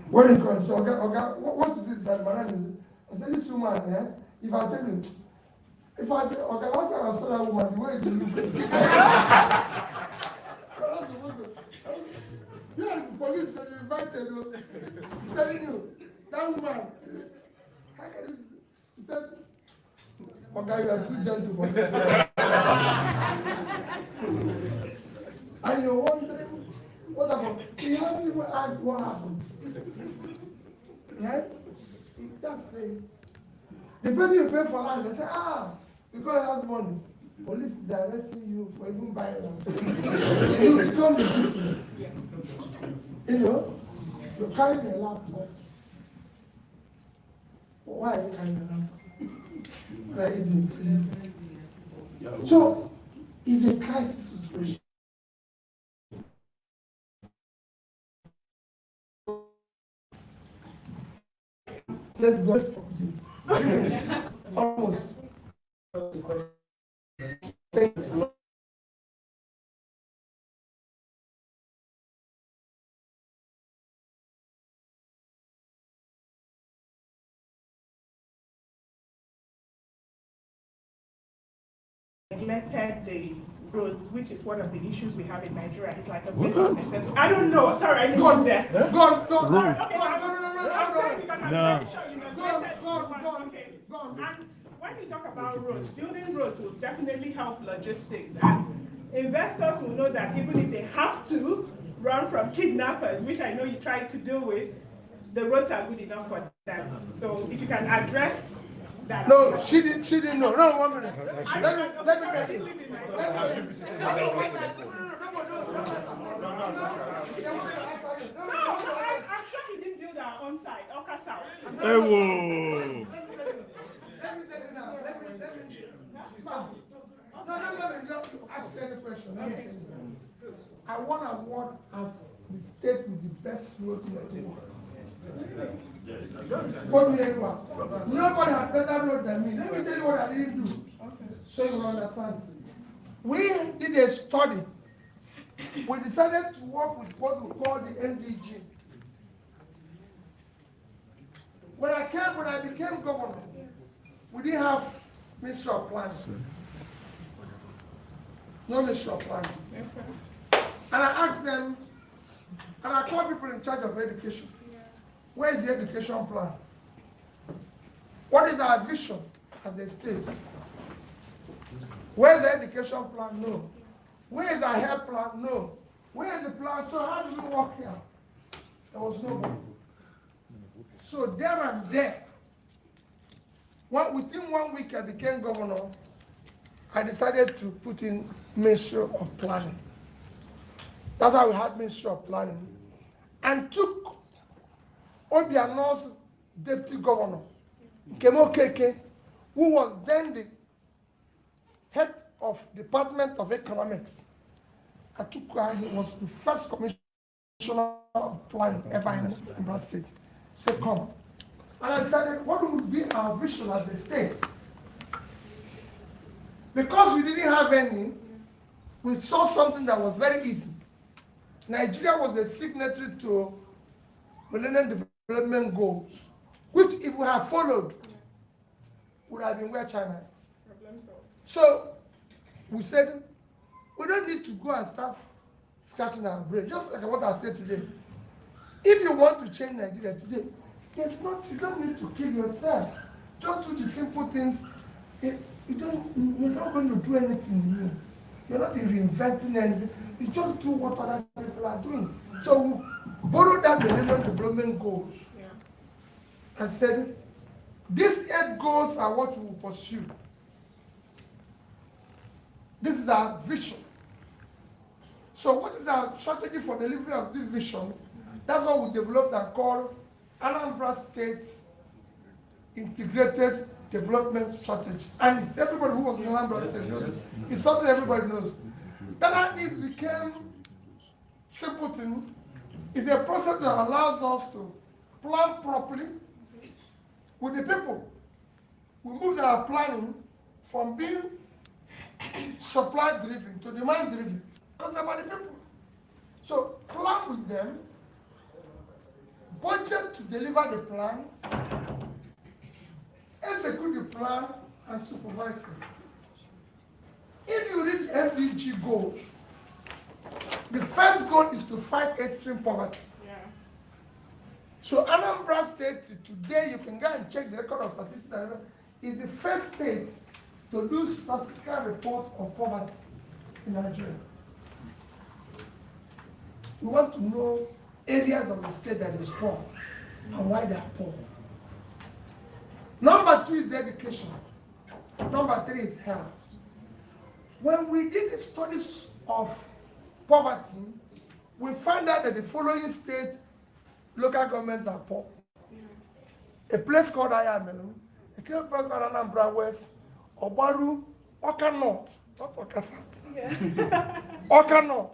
when he comes, so, okay, okay, what, is it that man is? I said, this woman, eh, if I tell you, if I tell, okay, last time I saw that woman, the way you look. [laughs] Yes, police invited. He's telling you, that woman, how can you, he said, okay, you are too gentle for this. [laughs] And you're wondering, what happened? He hasn't even asked what happened. Right? He just say, the person you pay for land, they say, ah, because he has money. Police is arresting you for even buying [laughs] you become the victim. You know, you're carrying a laptop. Why are you carrying a laptop? So, it's a crisis situation. Let's go. Almost. Thank you. Neglected the roads, which is one of the issues we have in Nigeria. It's like a necessity. I don't know. Sorry, I Go on, go there. go on, go on. Sorry, Go on, no, no, no, no, no, I'm no, sorry because I'm No. very sure you Go on, go on, go on. Okay. Go on. And when we talk about roads, building roads will definitely help logistics. And investors will know that even if they have to run from kidnappers, which I know you tried to deal with, the roads are good enough for them. So if you can address. No, she didn't. She didn't know. No, one minute. Let me let me get Hey, whoa. Let me. Let me. Let me. No, no, let me just ask any question. Let me see. I want to award as the state with the best road in. Put me anywhere. Nobody had better road than me. Let me tell you what I didn't do. So you will understand. We did a study. We decided to work with what we call the MDG. When I came, when I became governor, we didn't have Ministry of Planning. No Ministry of Planning. And I asked them, and I called people in charge of education. Where is the education plan? What is our vision as a state? Where is the education plan? No. Where is our health plan? No. Where is the plan? So how do we work here? There was no one. So there and there, one, within one week I became governor, I decided to put in Ministry of Planning. That's how we had Ministry of Planning. And took Obiano's deputy governor, Kemo Keke, who was then the head of Department of Economics. Her, he was the first commissioner of planning ever in Ambra State. Said, come. And I decided, what would be our vision as a state? Because we didn't have any, we saw something that was very easy. Nigeria was a signatory to Millennium Development Goals, which if we had followed, would have been where China is. So we said, we don't need to go and start scratching our brain, just like what I said today. If you want to change Nigeria today, there's not, you don't need to kill yourself. Just do the simple things. You you don't, you're not going to do anything new. You're not reinventing anything. You just do what other people are doing. So borrowed that Millennium Development Goals and said, these eight goals are what we will pursue. This is our vision. So what is our strategy for delivery of this vision? That's what we developed and called Anambra State Integrated Development Strategy. And it's everybody who was in Anambra State knows it. It's something everybody knows. That is became simple thing. It's a process that allows us to plan properly with the people. We move our planning from being supply driven to demand driven because they're the people. So plan with them, budget to deliver the plan, execute the plan, and supervise it. If you read MDG goals, the first goal is to fight extreme poverty. Yeah. So Anambra State, today, you can go and check the record of statistics, is the first state to do statistical report on poverty in Nigeria. We want to know areas of the state that is poor and why they are poor. Number two is education. Number three is health. When we did the studies of poverty, we found out that the following state local governments are poor. A place called Ayamelu, a place called Anambra West, Obaru, Oka North, not Oka South. Yeah. [laughs] Oka North.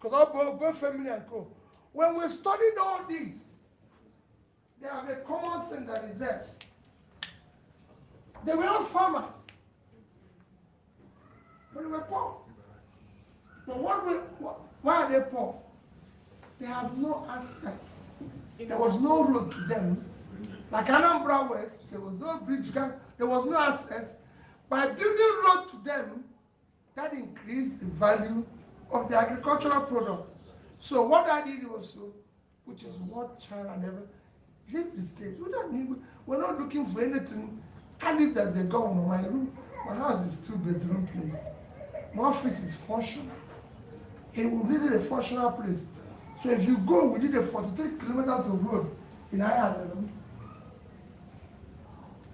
Because all both, both family and co. When we studied all these, they have a common thing that is there. They were all farmers. But they were poor. But what what, why are they poor? They have no access. There was no road to them. Like Anambra West, there was no bridge, there was no access. By building road to them, that increased the value of the agricultural product. So what I did was, so, which is what China never, leave the state. We don't need, we're not looking for anything. I live as the governor. My room, my house is two bedroom place. My office is functional. It will need a functional place. So if you go within the 43 kilometers of road in Ireland,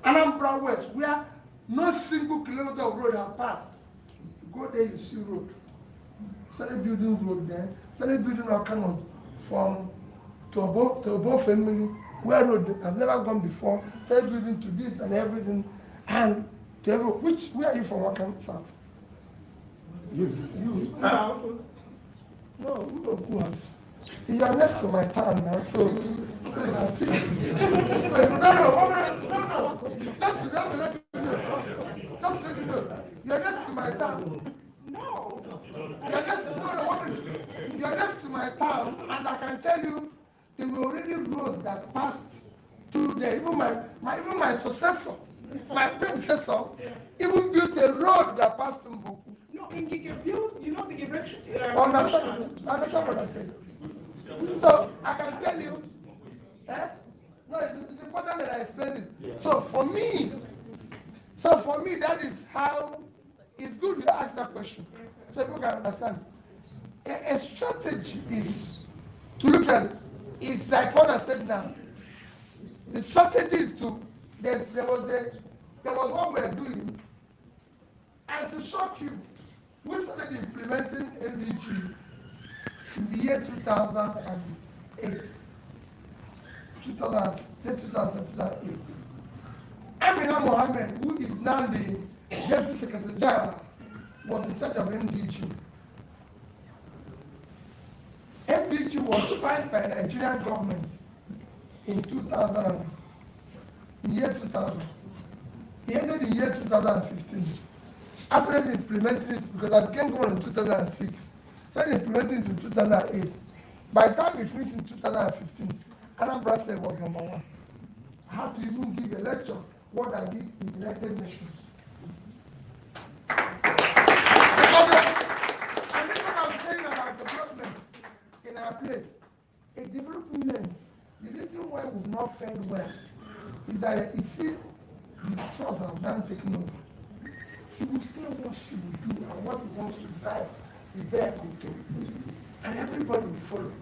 Anambra West, where no single kilometer of road have passed, you go there, you see road. Started building road there, started building our canal from to above to above family, where road have never gone before, started building to this and everything, and to every, which, where are you from, Wakam South? You, you, Wow. No, who was? You are next to my town now, so, you see. no, no, no, no, no. Just, just let you know. Just let you know. You're next to my town. No. You're next, no, no, one. You're next to my town, and I can tell you, there were already roads that passed through there. Even my, my, even my successor, my predecessor, even built a road that passed through Boku. Gige you know the erection. Uh, Understand, understand what I'm saying? So I can tell you, eh? No, it's, it's important that I explain it. So for me, so for me, that is how it's good you ask that question. So people can understand. A, a strategy is to look at it. It's like what I said now. The strategy is to there, there was a there was what we were doing, and to shock you, we started implementing MDG in the year 2008. 2000, 2008. Amina Mohammed, who is now the Deputy Secretary General, was in charge of MDG. MDG was signed by the Nigerian government in 2000, in year 2000. He ended in year 2015. Started implementing it because I became governor in 2006. Started implementing it in 2008. By the time we finished in 2015, Anambra State was number one. I had to even give a lecture what I did in United Nations. And this is what I'm saying about development in our place. A development, the reason why we've not fared well is that you see the trust done taking over. He will say what she will do and what he wants to drive the vehicle to. And everybody will follow.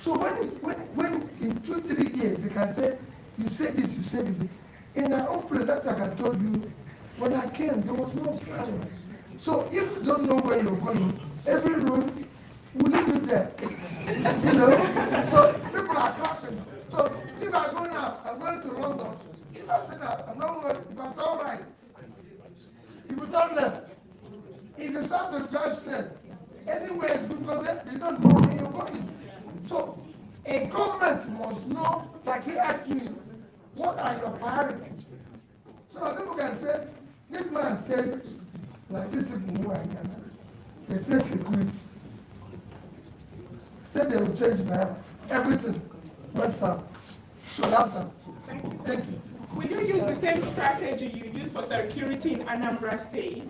So when, when, when in two, three years they can say, you say this, you say this. In our own place, like I told you, when I came, there was no plan. So if you don't know where you're going, every road will lead you there. [laughs] you know? So people are crossing. So if I'm going out, I'm going to London. If I say that, I'm not going, I'm all right, if you turn left, if you start to drive straight, anywhere is good because they, they don't know where you're going. So a government must know, like he asked me, what are your priorities? So people can say, this man said, like this is here, they say security. Say they will change my everything. What's up? That's that. Thank you. Will you use the same strategy you use for security in Anambra State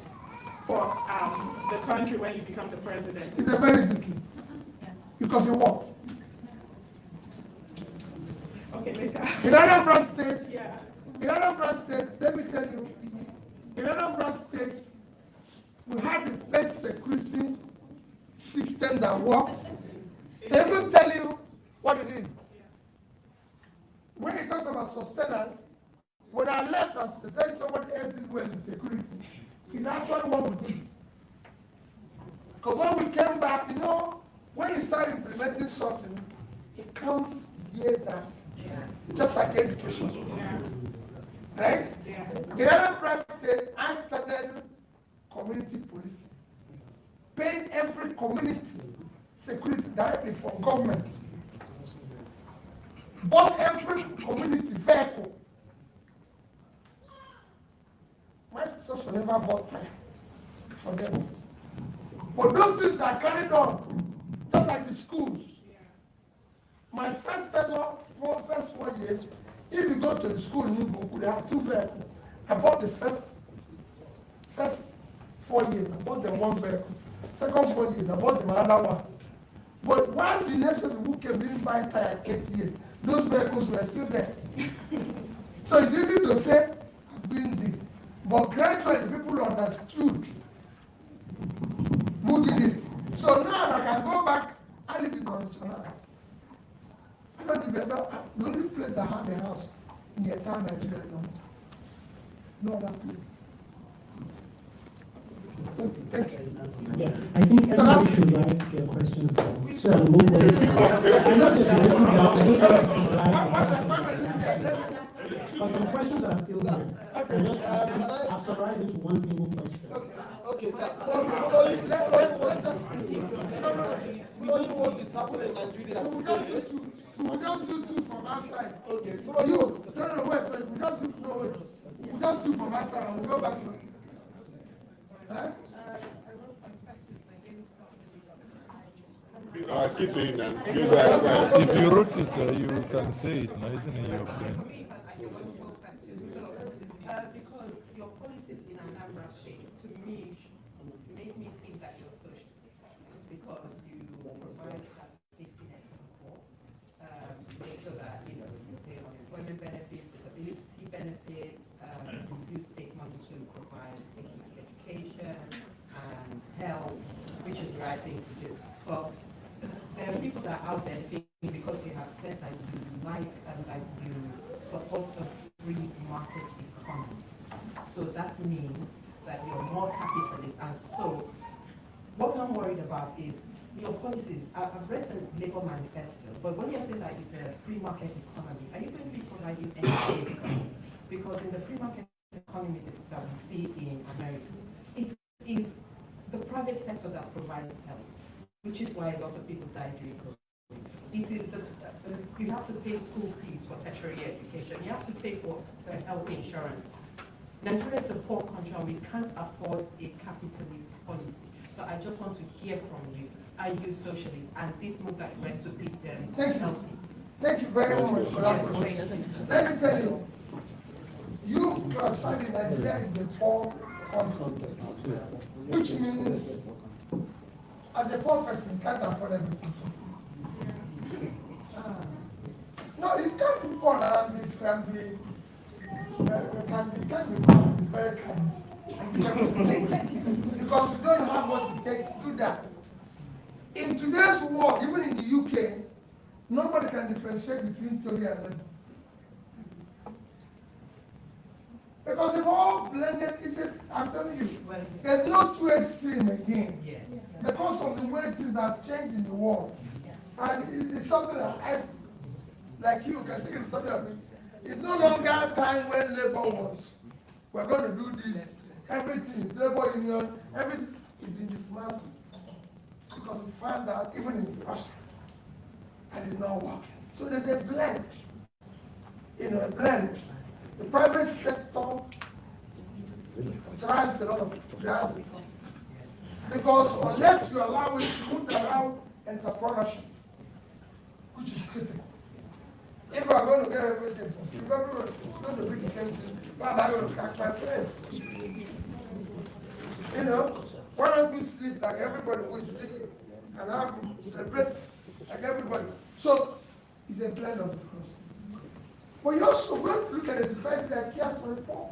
for um, the country when you become the president? It's a very easy thing. Because you work. Okay, later. In Anambra State, Yeah. in Anambra State, let me tell you, in Anambra State, we have the best security system that works. They will tell you what it is. When it talks about sustenance, when I left us, they said somebody else did well in security. It's actually what we did. Because when we came back, you know, when you start implementing something, it comes years after. Just like education. Right? Yeah. In Anambra State, I started community policing. Paying every community security directly from government. Bought every community vehicle. My sisters will never bought time for them. But those things are carried on, just like the schools. My first tenure, for first four years, if you go to the school in Igbo, they have two vehicles. I bought the first, first four years, I bought them one vehicle. Second four years, I bought them another one. But while the nations who came didn't buy tire years, those vehicles were still there. [laughs] so it's easy to say, I'm doing this. But gradually, people understood who did it. So now I can go back and live in Onitsha I don't remember, the only place that had a house in the entire Nigeria is Onitsha. No other place. So, thank you. Yeah, I think So everybody should write their questions. So I'll move on. I know that they're written down, I write. But some questions are still there. I just, I've summarized it to one single question. Okay, sir. Let- let- let- let no, no, Following what is happening in Nigeria. We just do two, we just do two from outside. Okay, You, no, no, wait, wait, we just do, no, wait. We just do from outside and we go back. Huh? Uh, speak to him that. If you wrote it, uh, you can say it, now isn't it your brain? Uh, because your policies in Anambra State, to me, make me think that you're social. Because you provide that safety net for um, make sure that, you know, you pay unemployment benefits, disability benefits, um, state money to provide things like education and health, which is the right thing to do. But there are people that are out there thinking because you have said that you like and that you support a economy. So that means that you're more capitalist. And so what I'm worried about is your policies. I've read the Labour Manifesto, but when you're saying that it's a free market economy, are you going to be providing any? Because in the free market economy that we see in America, it is the private sector that provides health, which is why a lot of people die during COVID. It is the, uh, you have to pay school fees for tertiary education, you have to pay for uh, health insurance. Nigeria is a poor country and we can't afford a capitalist policy. So I just want to hear from you, are you socialist? And this move that you went to pick them Thank you. Thank you very much for that question. Let me tell you, you classify Nigeria as a poor country, which means as a poor person can't afford everything. Ah. No, you can't be poor and be friendly. Can be, can be very kind. Because we don't have what it takes to do that. In today's world, even in the UK, nobody can differentiate between Tory and Labour. Because they've all blended, it's a, I'm telling you, there's no two extreme again. Because of the way things have changed in the world. And it- it's something that I, like you, can think of something it. It's no longer a time when labor was, we're gonna do this, everything, labor union, everything is been dismantled. Because we found out even in Russia, and it's not working. So there's a blend, you know, a blend. The private sector drives a lot of gravity. Because unless you allow it to around entrepreneurship, which is critical. If we're going to get everything for free, everyone is going to be the same thing. Why am I going to catch my friend? You know, why don't we sleep like everybody will sleep and have celebrate like everybody? So it's a blend of the cross. But you also want to look at a society that cares for the poor.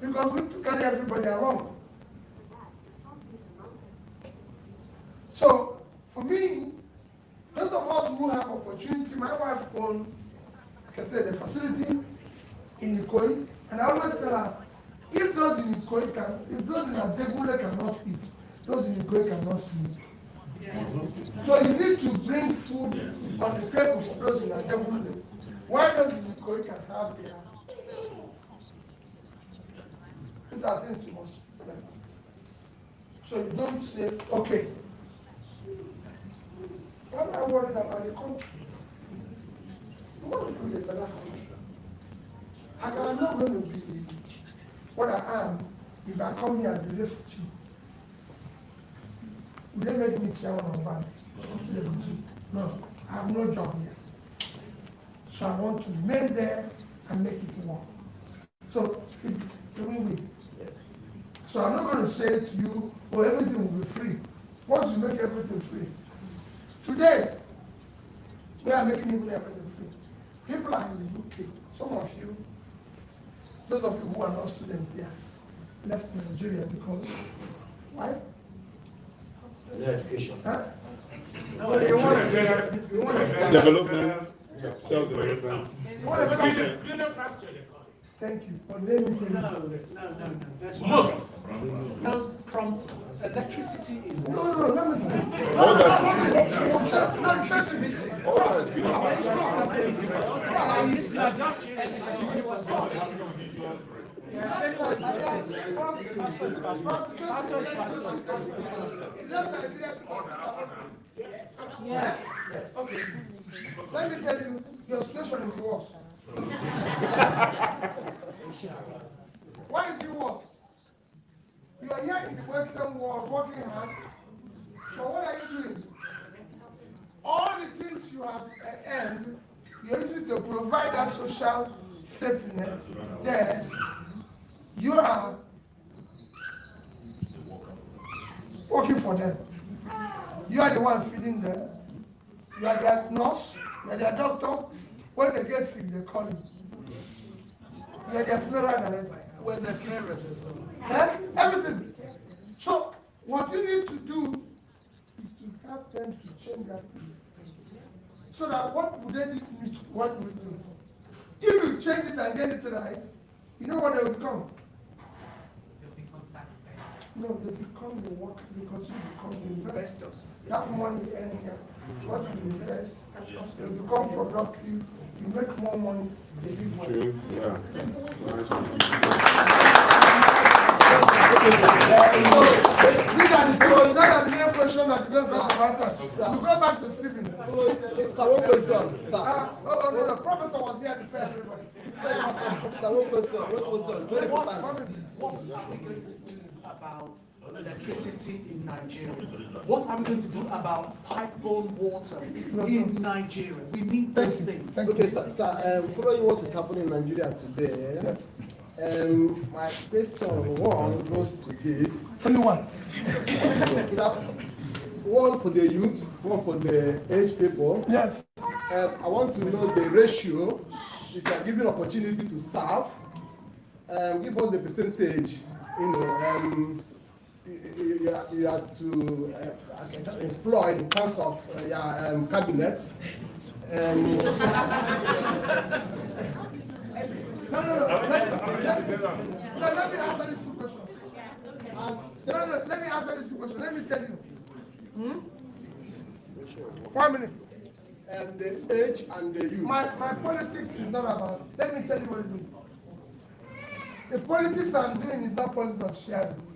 Because we have to carry everybody along. So, for me, those of us who have opportunity, my wife owned, like I said, a facility in Ikoyi, and I always tell her, if those in Ikoyi can, if those in Ajegunle cannot eat, those in Ikoyi cannot sleep. So you need to bring food on the table for those in Ajegunle. Why those in Ikoyi can have their these are things you must respect. So you don't say, okay. Why am I worried about the country? You want to build a better country. And I'm not going to be what I am if I come here as a refugee. Will they make me chairman of bank? No, I have no job here. So I want to remain there and make it work. So it's a win-win. So I'm not going to say to you, oh, everything will be free. Once you make everything free. Today, we are making even everything free. People are in the UK. Some of you, those of you who are not students there, left Nigeria because, why? education. Huh? No, you want a better, you want a better. Development, self-development, You want a better- education. Thank you. But let me tell you. No, no, no, no. There's Most. No prompt. Electricity is. No, no, no, let me say. All that- No, trust me. All that has been Yes. Okay. Let me tell you, your situation is worse. Why is it worse? You are here in the Western world working hard. But what are you doing? All the things you have earned, you're using to provide that social safety net. There, you are working for them. You are the one feeding them. You are their nurse, you are their doctor. When they get sick, they call you. You are their funeral director. We're the carers as well. Eh? Everything. So, what you need to do is to help them to change that thing. So that what would they need, what would do? If you change it and get it right, you know what they will become? They'll become satisfied. No, they become the work because you become the investors. That money you earn here, what you invest, they become productive, you make more money, they give more. True, yeah. Nice the main question that you don't have to answer. You go back to Stephen. Sir, one question, sir. Ah, oh, oh, no, the professor was here to fair everybody. Sir, one question, one question, very What, important. about electricity in Nigeria? What are we going to do about pipe-borne water in Nigeria? We need those things. Thank Okay, sir, sir, um, following what is happening in Nigeria today, um, my question one goes to this. Only one. [laughs] Sir, one for the youth, one for the aged people. Yes. Um, I want to know the ratio, if you are given opportunity to serve, um, give us the percentage, you know, um, you, you, you to uh, employ in terms of uh, your um, cabinets. Um, [laughs] No, no, no. Let, let, no, let me answer this two questions. Um, no, no, let me answer this two questions. Let me tell you. Hmm? One minute. and the age and the youth. My, my politics is not about, let me tell you what it is. The politics I'm doing is not politics of sharing.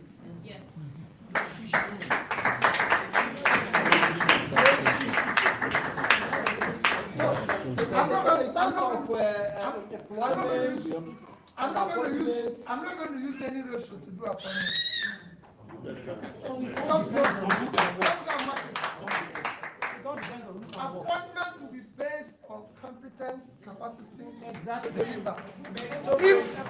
I'm not going, to use, I'm not going to use. I'm not going to use any ratio to do it. Appointment will be based on competence, capacity, to deliver. If,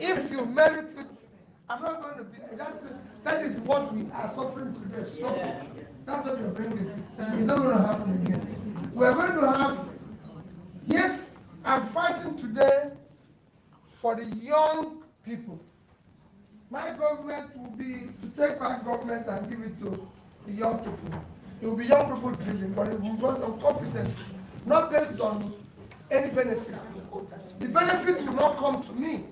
if you merit it, I'm not going to be, that's, it. that is what we are suffering today, struggle. That's what you're bringing. It's not going to happen again. We're going to have, yes, I'm fighting today for the young people. My government will be to take my government and give it to the young people. It will be young people driven, but it will be on competence, not based on any benefit. The benefit will not come to me.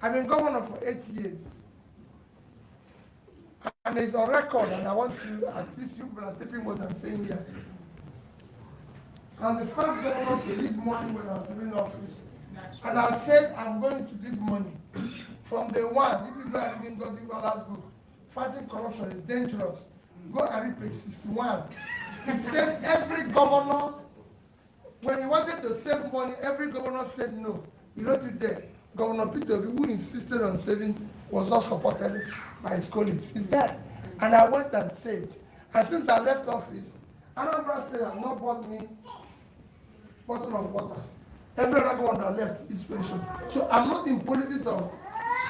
I've been governor for eight years. And it's on record, and I want to, at least you people are taking what I'm saying here. I'm the first governor to leave money when I was in office. And I said I'm going to leave money. From the one, if you go and read Ngozi Iweala's book, Fighting Corruption is Dangerous, go and read page 61. He said every governor, when he wanted to save money, every governor said no. He wrote it there. Governor Peter Obi, who insisted on saving, was not supported by his colleagues. He's there. And I went and saved. And since I left office, Anambra State has not bought me bottle of water. Every other one that left is pension. So I'm not in politics of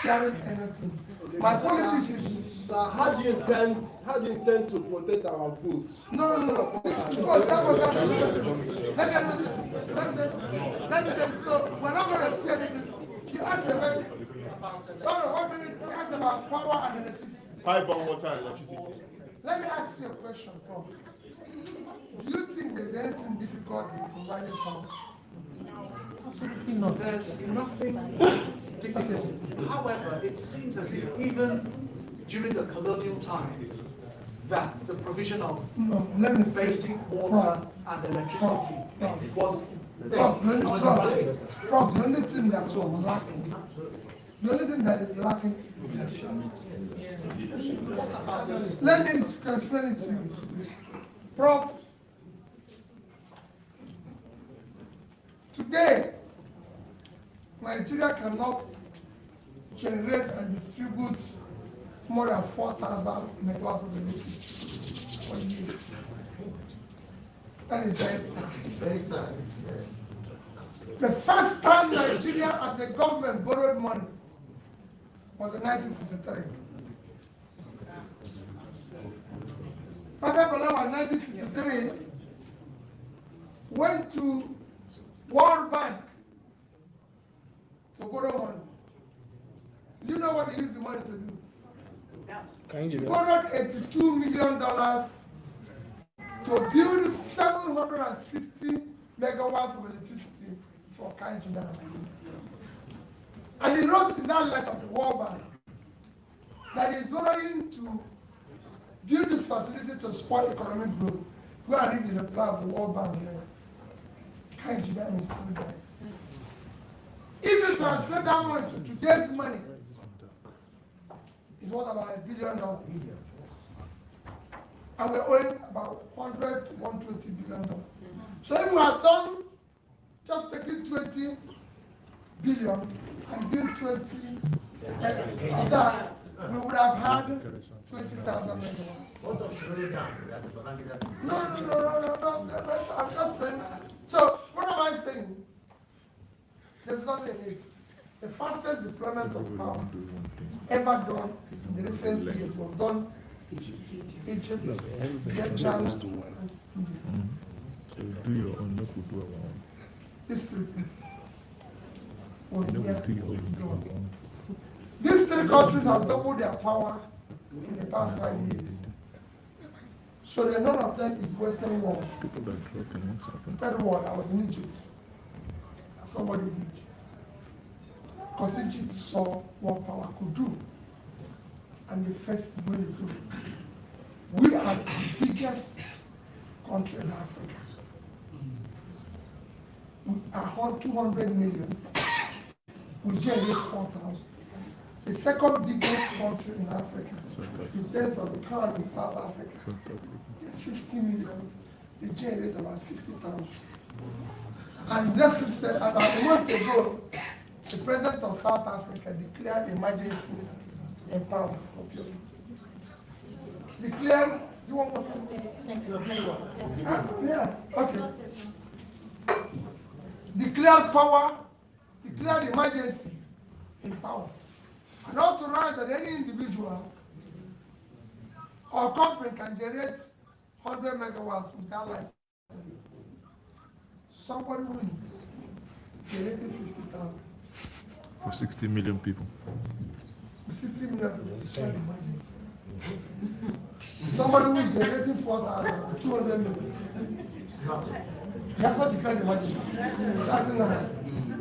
sharing anything. My politics is Sir, how do you intend, how do you intend to protect our food? No, no, no. Because that was that was- Let me let me let me tell you. So we're not to share anything. You asked about. No, no, one minute. You asked about power and electricity. Pipe on water and electricity. Let me ask you a question, Prof. Do you think there's anything difficult in providing power? Absolutely not. There's nothing difficult. However, it seems as if even during the colonial times, that the provision of No, let me say. basic water and electricity Prof, was There. Prof, Prof, the only thing that's lacking, the only thing that is lacking is leadership. Let me explain it to you. Prof, today, Nigeria cannot generate and distribute more than four thousand megawatts of electricity per year. That is very sad. Very sad. The first time Nigeria as a government borrowed money was in nineteen sixty-three. Tafawa Balewa in nineteen sixty-three went to World Bank to borrow money. Do you know what he used the money to do? He borrowed eighty-two million dollars to build seven hundred and sixty megawatts of electricity for Kainji And he wrote in that letter to World Bank that he's going to build this facility to support economic growth. Go and read the reply of the World Bank there. Kainji is still there. If you translate that money to today's money, it's worth about a billion dollars. And we're owing about 100 to 120 billion dollars. So if we had done just taking 20 billion and build 20 uh, of that, we would have had 20,000 megawatts. No, no, no, no, no, no, no, I'm just saying. So what am I saying? There's nothing in it. The fastest deployment of power ever done in the recent years was done in Egypt, India. do your own, no could do our own. These three places was No where could do your own. These three countries have doubled their power in the past five years. So the none of them is Western world. People that connects happen. Third world, I was in Egypt. Somebody did. Because Egypt saw what power could do. And the first is good. We are the biggest country in Africa. We are on 200 million. We generate 4,000. The second biggest country in Africa, South in terms of economy, South Africa, South Africa. They're 60 million, they generate about 50,000. And this is, uh, about a month ago, the president of South Africa declared emergency in power. Declared, you want more? Huh? Yeah, okay. Declared power, declared emergency in power. And authorized that any individual or company can generate 100 megawatts without license. Somebody who is generating 50,000 For 60 million people. The system level. Somebody who is generating four thousand, two hundred million. That's what can imagine. That's not.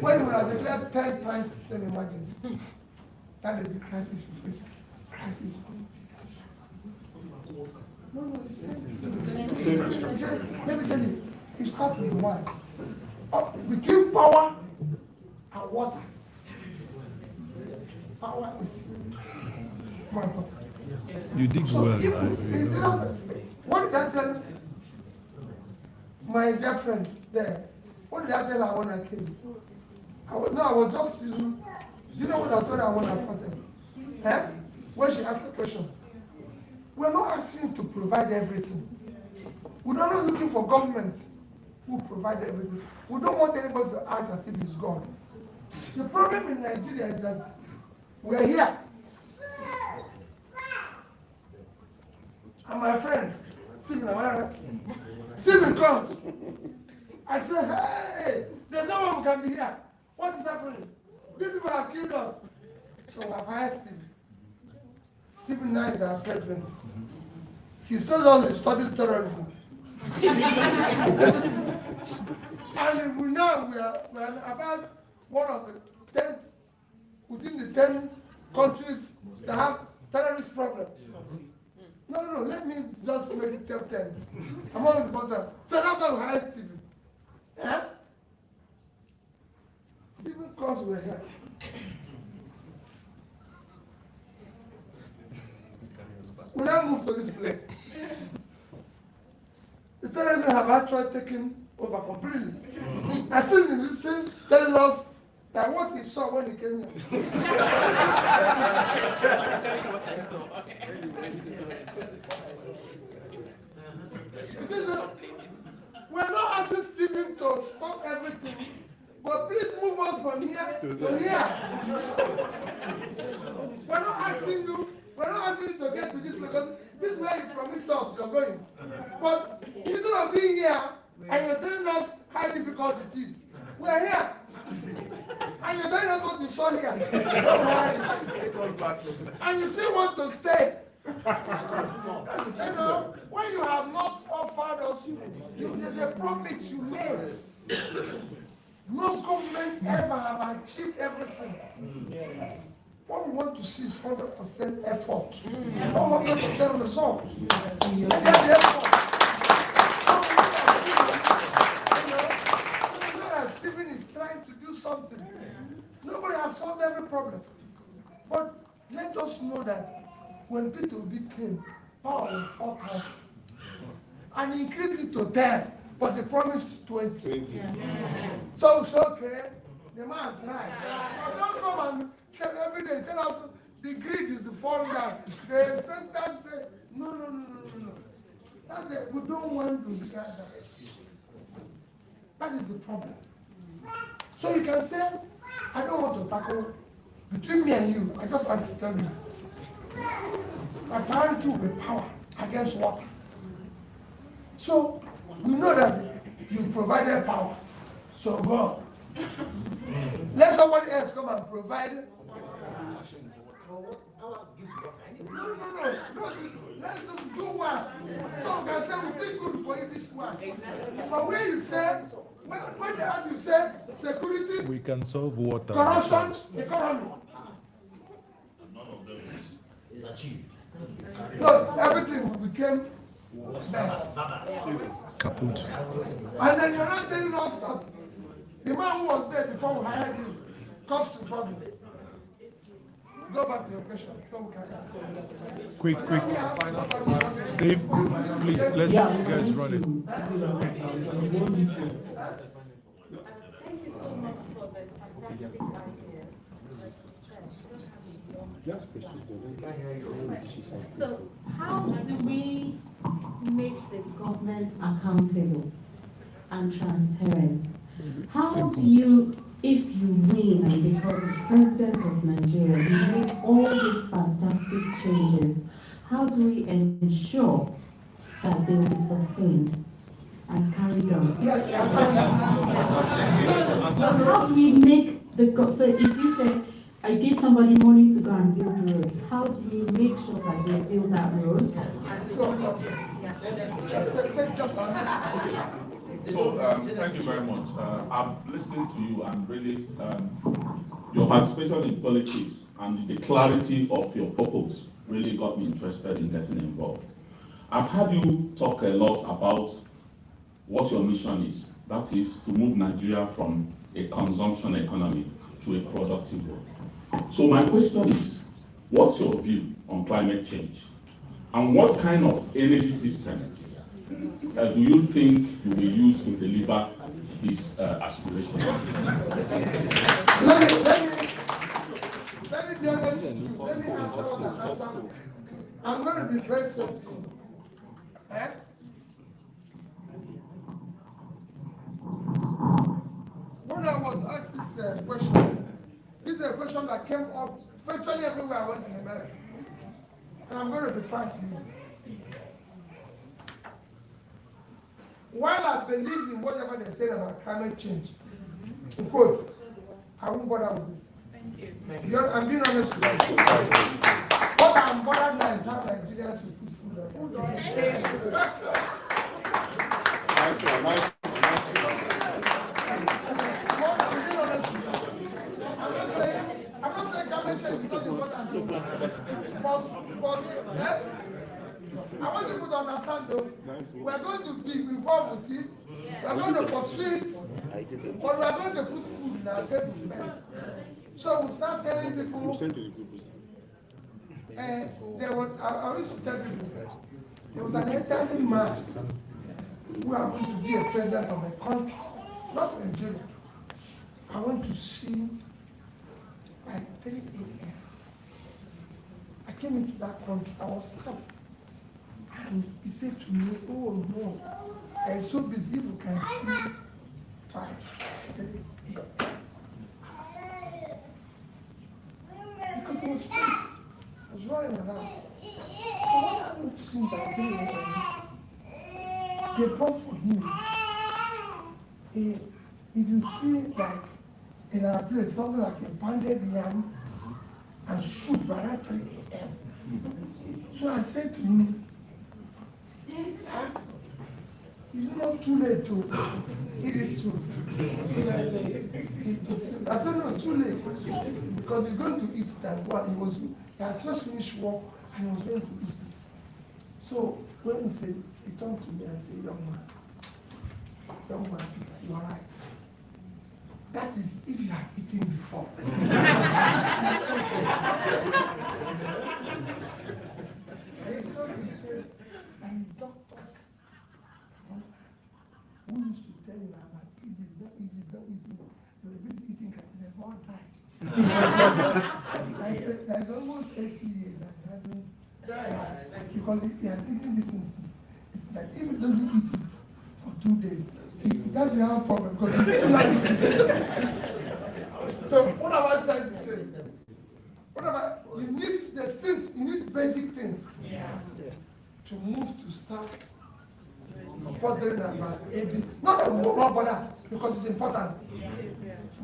When we are declared ten times, then imagine. That is the crisis we face. Crisis. No, no, it's same. Same Let me tell you, it starts with one. Uh, between power and water. You So well. What did I tell my girlfriend there? What did I tell her when I came? I was, no, I was just using, you know what I told her when I started? Eh? When she asked the question. We're not asking to provide everything. We're not looking for government who provide everything. We don't want anybody to act as if it's God. The problem in Nigeria is that we're here. And my friend, Stephen Amara, Stephen comes. I say, hey, there's no one who can be here. What is happening? These people have killed us. So I've hired Stephen. Stephen now is our president. He still us he studies terrorism. [laughs] and we know we are, we are about one of the ten, within the ten countries that have terrorist problems. No, no, no, let me just make it top ten. I'm on the bottom. So that's how hired Stephen. Yeah? Stephen comes with here. We now move to this place. The terrorists have actually taken over completely. I still in this thing telling us that what he saw when he came here. [laughs] We're not asking Stephen to stop everything, but please move us from here to here. We're not asking you, we're not asking you to get to this because this is where you promised us you're going. But instead of being here and you're telling us how difficult it is, we're here. And you're telling us what you saw here. and you still want to stay. you know, when you have not offered us, you, you, the promise you made. No government ever have achieved everything. What we want to see is 100% effort, not 100% result. That's the effort. Stephen is trying to do something. Nobody has solved every problem. But let us know that when Peter Obi came, power was 4,000. And he increased it to 10, but they promised 20. 20. So it's okay. The man tried. So don't come and tell every day, tell us the greed is the falling down. The sentence, the, no, no, no, no, no, no. That's it. We don't want to hear that. That is the problem. So you can say, I don't want to tackle between me and you. I just want to tell you. Will be power against water. So we know that you provided power. So go. Let somebody else come and provide. No, no, no. no let's just do one. So can say we think good for you this one. But when you say, when, when they ask you say security, We can solve water. corruption, ourselves. economy. No, everything became mess. Kaput. And then you're not telling us that the man who was there before we hired him comes to problem. Go back to your question. So we can- Quick, quick. Steve, please, let's Yeah, guys run it. Thank you so much for the fantastic idea. So how do we make the government accountable and transparent? How do you, if you win and become president of Nigeria, you make all these fantastic changes, how do we ensure that they will be sustained and carried on? How do we make the, so if you say, I give somebody money to go and build a road, how do you make sure that they build that road? So, um, thank you very much. Uh, I'm listening to you and really, um, your participation in politics and the clarity of your purpose really got me interested in getting involved. I've heard you talk a lot about what your mission is. That is to move Nigeria from a consumption economy to a productive one. So my question is, what's your view on climate change? And what kind of energy system uh, do you think you will use to deliver these uh, aspirations? Let me, let me, let me. Let me answer. I'm gonna be very simple. Eh? When I was asked this uh, question, this is a question that came up virtually everywhere I went in America. And I'm gonna be frank with you. While I believe in whatever they say about climate change, in quote, I won't bother with it. Thank you. Because I'm being honest with you. What I'm bothered now is how Nigerians will put food on table. Nice one, nice one. What I'm. I'm not saying, I'm climate change is not important. But, but, eh? I want people to understand though, we're going to be involved with it, we're going to pursue it, but we're going to put food in our table first. So we start telling people. Send to the group. And eh, there was, I, I used to tell people, there was an elderly man who happened to be a president of a country, not Nigeria. I went to see at 3 a.m. I came into that country, I was sad. And he said to me, oh no, I'm so busy, you can see five. Because I was stressed. I. So what happened to him they brought for him. A, if you see like in our place something like a pounded yam and soup by that 3 a.m. So I said to him, sir, is it not too late to eat this food? I said, no, too late. Because he's going to eat that one. He was, he had just finished work and he was going to eat. So when he said, he turned to me and said, young man, young man, you are right. That is if you have eaten before. [laughs] and he told me, he said, and his doctors who used to tell him about eat this, don't eat this, don't eat this. They were busy eating and they've all died. I there's almost 80 years he hasn't died. Because he has eaten this since. It's like if he doesn't eat it for two days, he, that's the other problem because he still not. So what am I trying to say? What I, you need the things, you need basic things to move to start furthering advance AB. Not that we will not because it's important.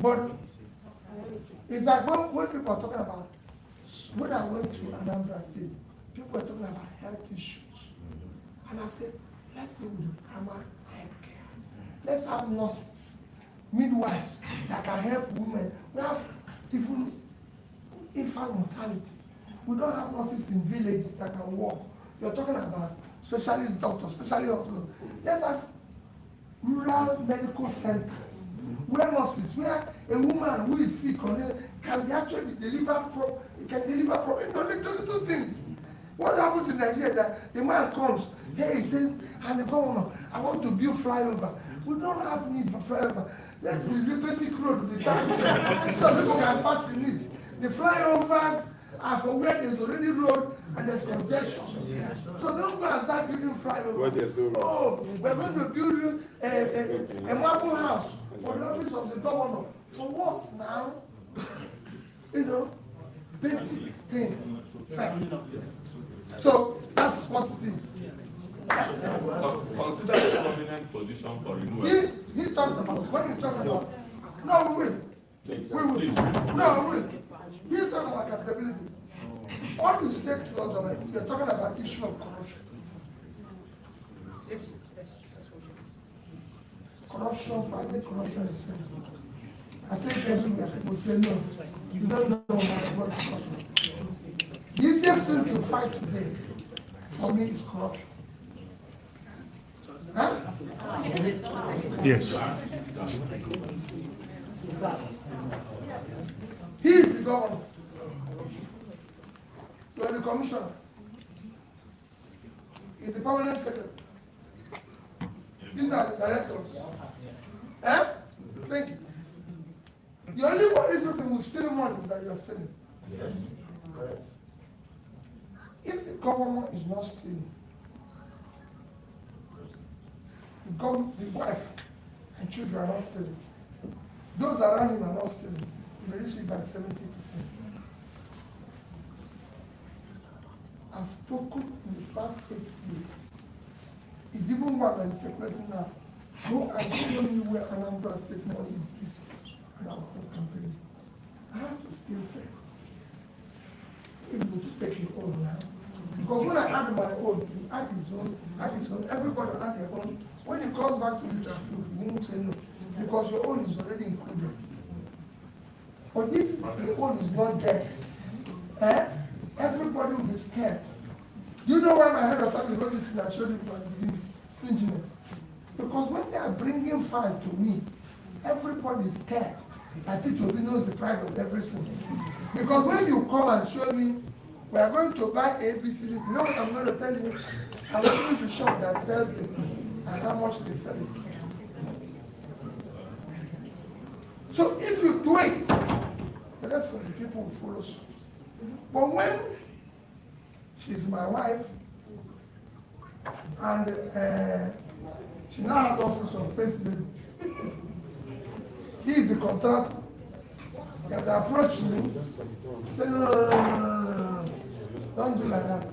But it's like when, when people are talking about, when I went to Anambra State, people were talking about health issues. And I said, let's deal with the primary health care. Let's have nurses, midwives that can help women. We have even infant mortality. We don't have nurses in villages that can work. You're talking about specialist doctors, specialist hospitals. Let's have rural medical centers where nurses, where a woman who is sick can be actually deliver pro, it can deliver pro, you know, little, little things. What happens in Nigeria that the man comes, here he says, and the governor, I want to build flyover. We don't have need for flyover. Let's see the basic road be done so people can pass in it. The flyovers are for where there's already road and there's congestion. So don't go and start building flyover. Where there's no road. Oh, we're going to build a, a, a marble house for the office of the governor. For what now? You know, basic things first. So that's what it is. Consider a prominent position for renewal. He, he talked about, when he talked about, no, wait, Please, We will, please. no, we, he's talking about accountability. What you said to us, about, you're talking about issue of corruption. Corruption, fighting corruption is simple. I said everywhere, people say no, you don't know what corruption. The easiest thing to fight today, for me, is corruption. Huh? Yes. He is the governor. You are the commissioner. He is the permanent secretary. These are the directors. Eh? Thank you. The only one reason who steal money is that you are stealing. Yes. Correct. If the government is not stealing, the gov the wife and children are not stealing. Those around him are not stealing. He will reach it by seventy percent. I've spoken in the past eight years. It's even more than circulating now. Go and show me where Anambra State money is. And I'll start campaigning. I have to steal first. Able to take it all now. Because when I add my own, you add his own, add his own, everybody add their own. When it comes back to you to approve, you won't say no. Because your own is already included. But if the own is not there, eh, everybody will be scared. You know why my head of family got this thing I the beginning? Stinginess. Because when they are bringing fine to me, everybody is scared. I think Toby knows the price of everything. Because when you come and show me, we are going to buy ABC, you know what I'm going to tell you? I'm going to shop that sells it and how much they sell it. So if you do it, the rest of the people will follow suit. But when she's my wife, and uh, she now has office of first lady. He is the contractor. He has approached me, say, no, no, no, no, no, don't do like that.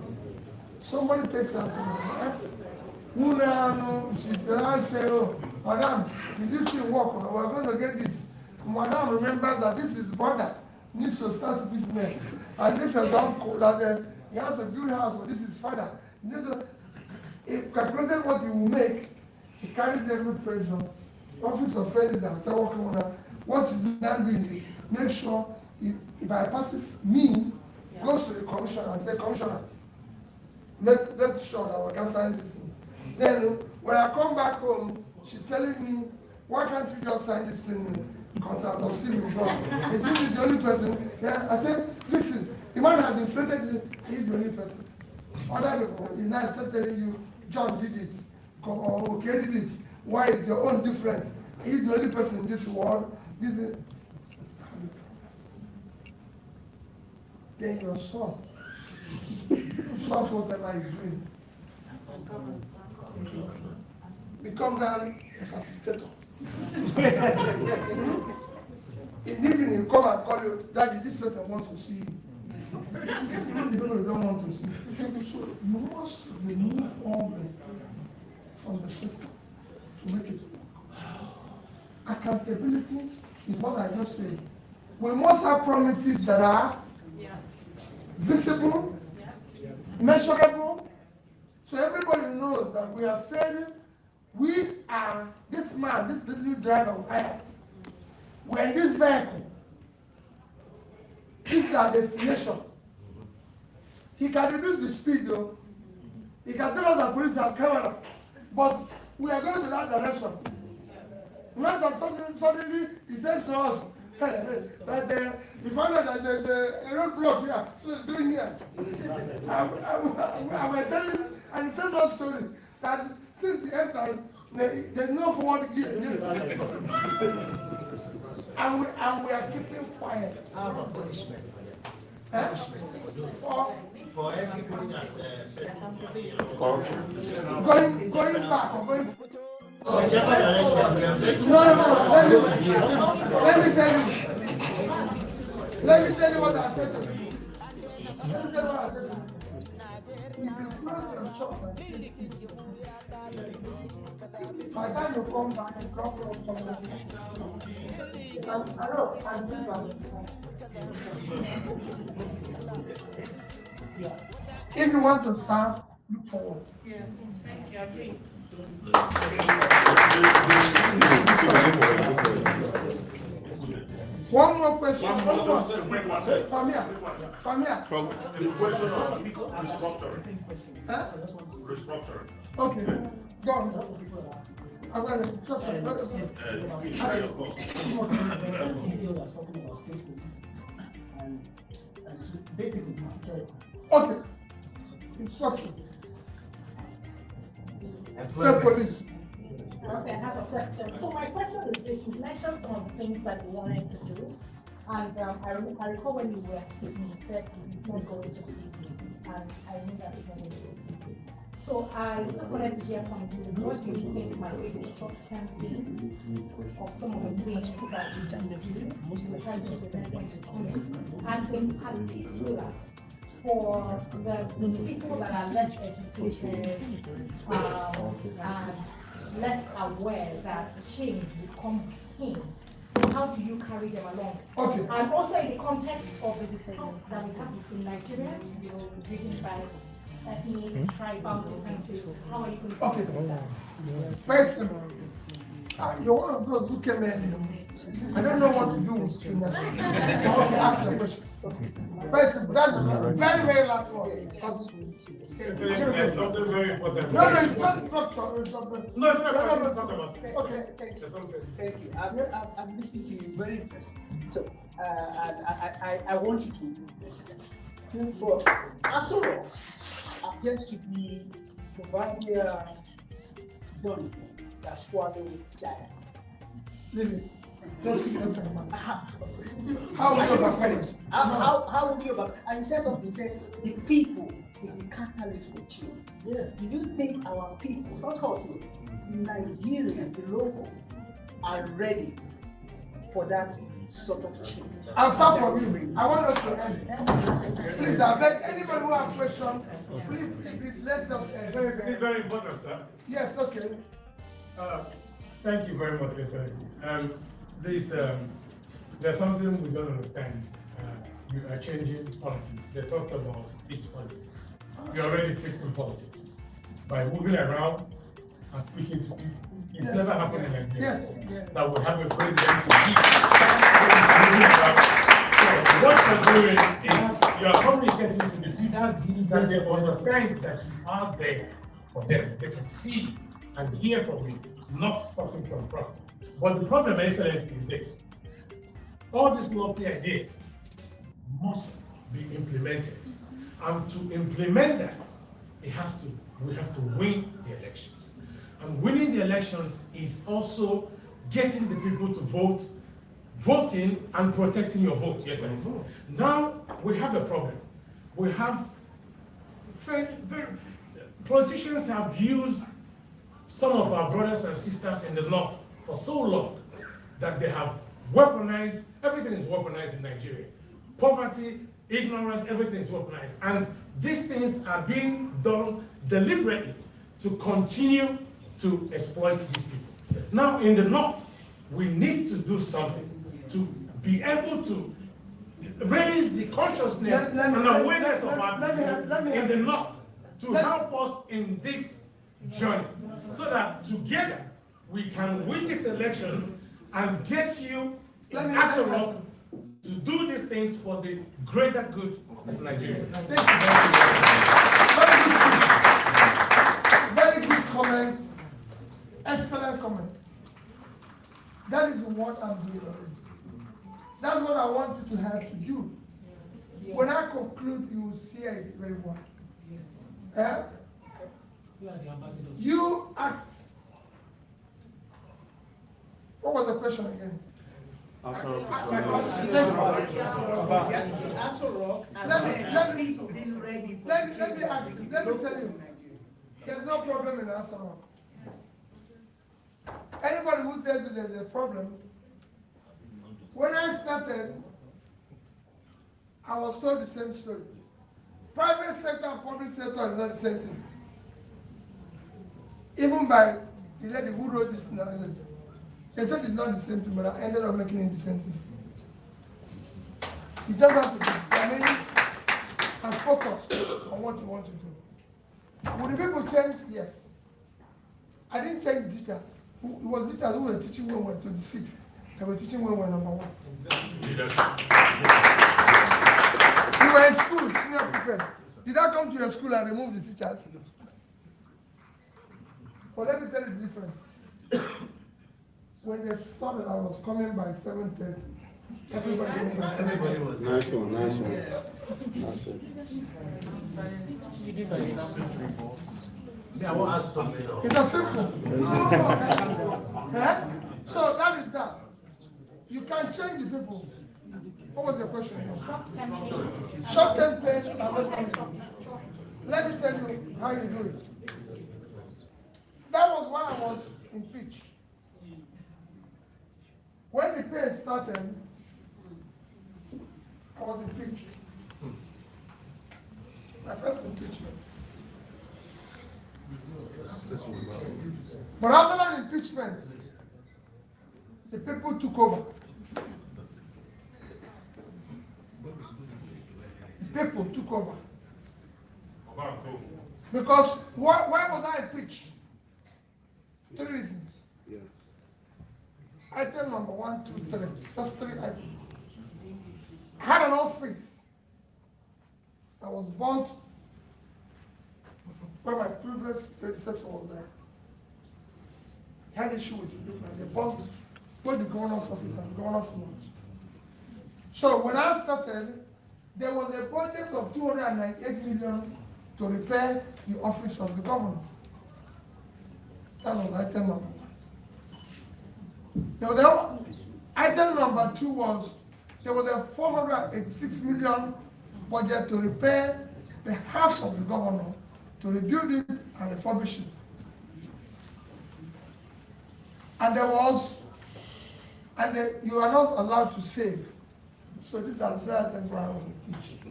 Somebody takes her to my wife. Who now, she now oh, madam, did this thing work? We're going to get this. Madam, remember that this is brother, needs to start business. And this is uncle, that uh, he has a good house, or this is his father. He needs to, he calculated what he will make, he carries every pressure. Office of President, after working on that, what he's now doing is make sure he, he bypasses me, goes to the commissioner and say, Commissioner, make, make sure that we can sign this thing. Then when I come back home, she's telling me, why can't you just sign this thing contract or see me wrong? Is he the only person? Yeah, I said, listen, the man has inflated it, he's the only person. Other people, he now start telling you, John did it, or okay did it. Why is your own different? He's the only person in this world. This is, then your son [laughs] stops whatever he's doing. Becomes a facilitator. In the evening, you come and call you, Daddy, this person wants to see you. People don't want to see. So you must remove all this from the system to make it accountability is what I just said. We must have promises that are visible, measurable, so everybody knows that we have said we are this man, this little driver. We're in this vehicle. Is our destination. He can reduce the speed though. He can tell us that police are criminal. But we are going to that direction. Not that suddenly, suddenly he says to us that uh, we found out that there's a, a roadblock here, so it's doing here. I, I, I, I was telling, and he told us story that since the end time, there's no forward gear. and, we, and we are keeping quiet. How about punishment? Eh? For For everybody that, uh, going, going back or going Whichever direction we are taking. No, no, no, let me, let me tell you. Let me tell you what I said to you. Let me tell you what I said to you. By the time you come back and come from somewhere, If you want to serve, look forward. Yes, thank you, I agree. One more question. One One more, more. just a quick one. Quick Samia, Samia. The question of restructuring. Huh? Restructuring. Okay, go on. Okay. Instruction. State police. Okay, I have a question. So my question is this, you mentioned some of the things that you wanted to do. And um, I, recall when you were speaking, you said it's not going to be easy. And I knew that not going to be. So I just wanted to hear from you, what do you think might be the short-term things of some of the things that we can do, we're trying to present when it comes. And in particular, for the people that are less educated, um, and less aware that change will come in, how do you carry them along? Okay. And also in the context of the decisions that we have between Nigerians, you know, driven by ethnic, tribal differences, how are you going to? Okay. deal with that? First, uh, you're one of those who came in. I don't know what to do with criminality. Okay, ask the question. First, that's the very, very last one. There's something very important. No, no, it's just structure. it's not- No, it's not No, no, important. no. Talk about it. Okay, thank you. There's something. Thank you. I'm, I've, I've listened to you, very interesting. So, uh, and I, I, I want you to listen. For Aso Rock appears to be provider done uh, that swallow giant. Leave it. Just keep it. Uh-huh. How would you overcome it? How, how, how would you overcome? And he said something, he said, the people is the catalyst for change. Yeah. Do you think our people, not us, Nigerians, the locals, are ready for that sort of change? I'll start from you. I want us to end. Please, I beg anybody who has questions, please, please let us end. It's very important, sir. Yes, okay. Uh, Thank you very much, Excellency. Um, this, um, there's something we don't understand. Uh, You are changing politics. They talked about fixed politics. You're already fixing politics. By moving around and speaking to people. It's Yes. never happened in Nigeria. Yes, yes. That we have a president to keep. What you're doing is you're communicating to the people that they understand that you are there for them. They can see and hear from you, not talking from front. But the problem, Excellency, is this. All this lofty idea must be implemented. And to implement that, it has to, we have to win the elections. And winning the elections is also getting the people to vote, voting and protecting your vote, yes, Excellency. Mm-hmm. Now, we have a problem. We have very, very, politicians have used some of our brothers and sisters in the north for so long that they have weaponized, everything is weaponized in Nigeria. Poverty, ignorance, everything is weaponized. And these things are being done deliberately to continue to exploit these people. Now, in the north, we need to do something to be able to raise the consciousness Let- let me- and awareness let- of our people let me- in the north to help us in this journey so that together we can win this election and get you in Let me- Aso Rock to do these things for the greater good of Nigeria. Thank you very much. Very good. Very good comments. Excellent comments. That is what I'm doing already. That's what I want you to have to do. When I conclude, you will see it very well. Eh? you are the ambassadors. You asked. What was the question again? Aso Rock Let me, let me, been ready let me, let me ask you, let me tell you, there's no problem in Aso Rock. Anybody who tells you there's a problem, when I started, I was told the same story. Private sector and public sector is not the same thing. Even by the lady who wrote this narrative, they said it's not the same thing, but I ended up making it the same thing. You just have to be determined and focused on what you want to do. Will the people change? Yes. I didn't change the teachers. It was teachers who were teaching when we was 26. I was teaching when we were number one. Exactly. You were in school, senior prefect. Did I come to your school and remove the teachers? But let me tell you the difference. when they saw that I was coming by 7.30, everybody, was Nice one, nice one. Yes. That's it. You did an example before. Yeah, I want to ask something. It's a simple. huh? [laughs] Eh? So that is that. You can change the people. What was your question? Short term pain and long term. Let me tell you how you do it. That was why I was impeached. When the pain started, I was impeached. My first impeachment. But after that impeachment, the people took over. The people took over. Because why, why was I impeached? Three reasons. Yeah. Item number one, two, three. Just three items. I had an office that was burnt when my previous predecessor was there. He had issue with his people. They burnt both the governor's office and governor's lodge. So when I started, there was a budget of 298 million to repair the office of the governor. That was item number one. Now, the item number two was there was a 486 million budget to repair the house of the governor, to rebuild it and refurbish it. And there was, and the, you are not allowed to save. So these are the items where I was impeached.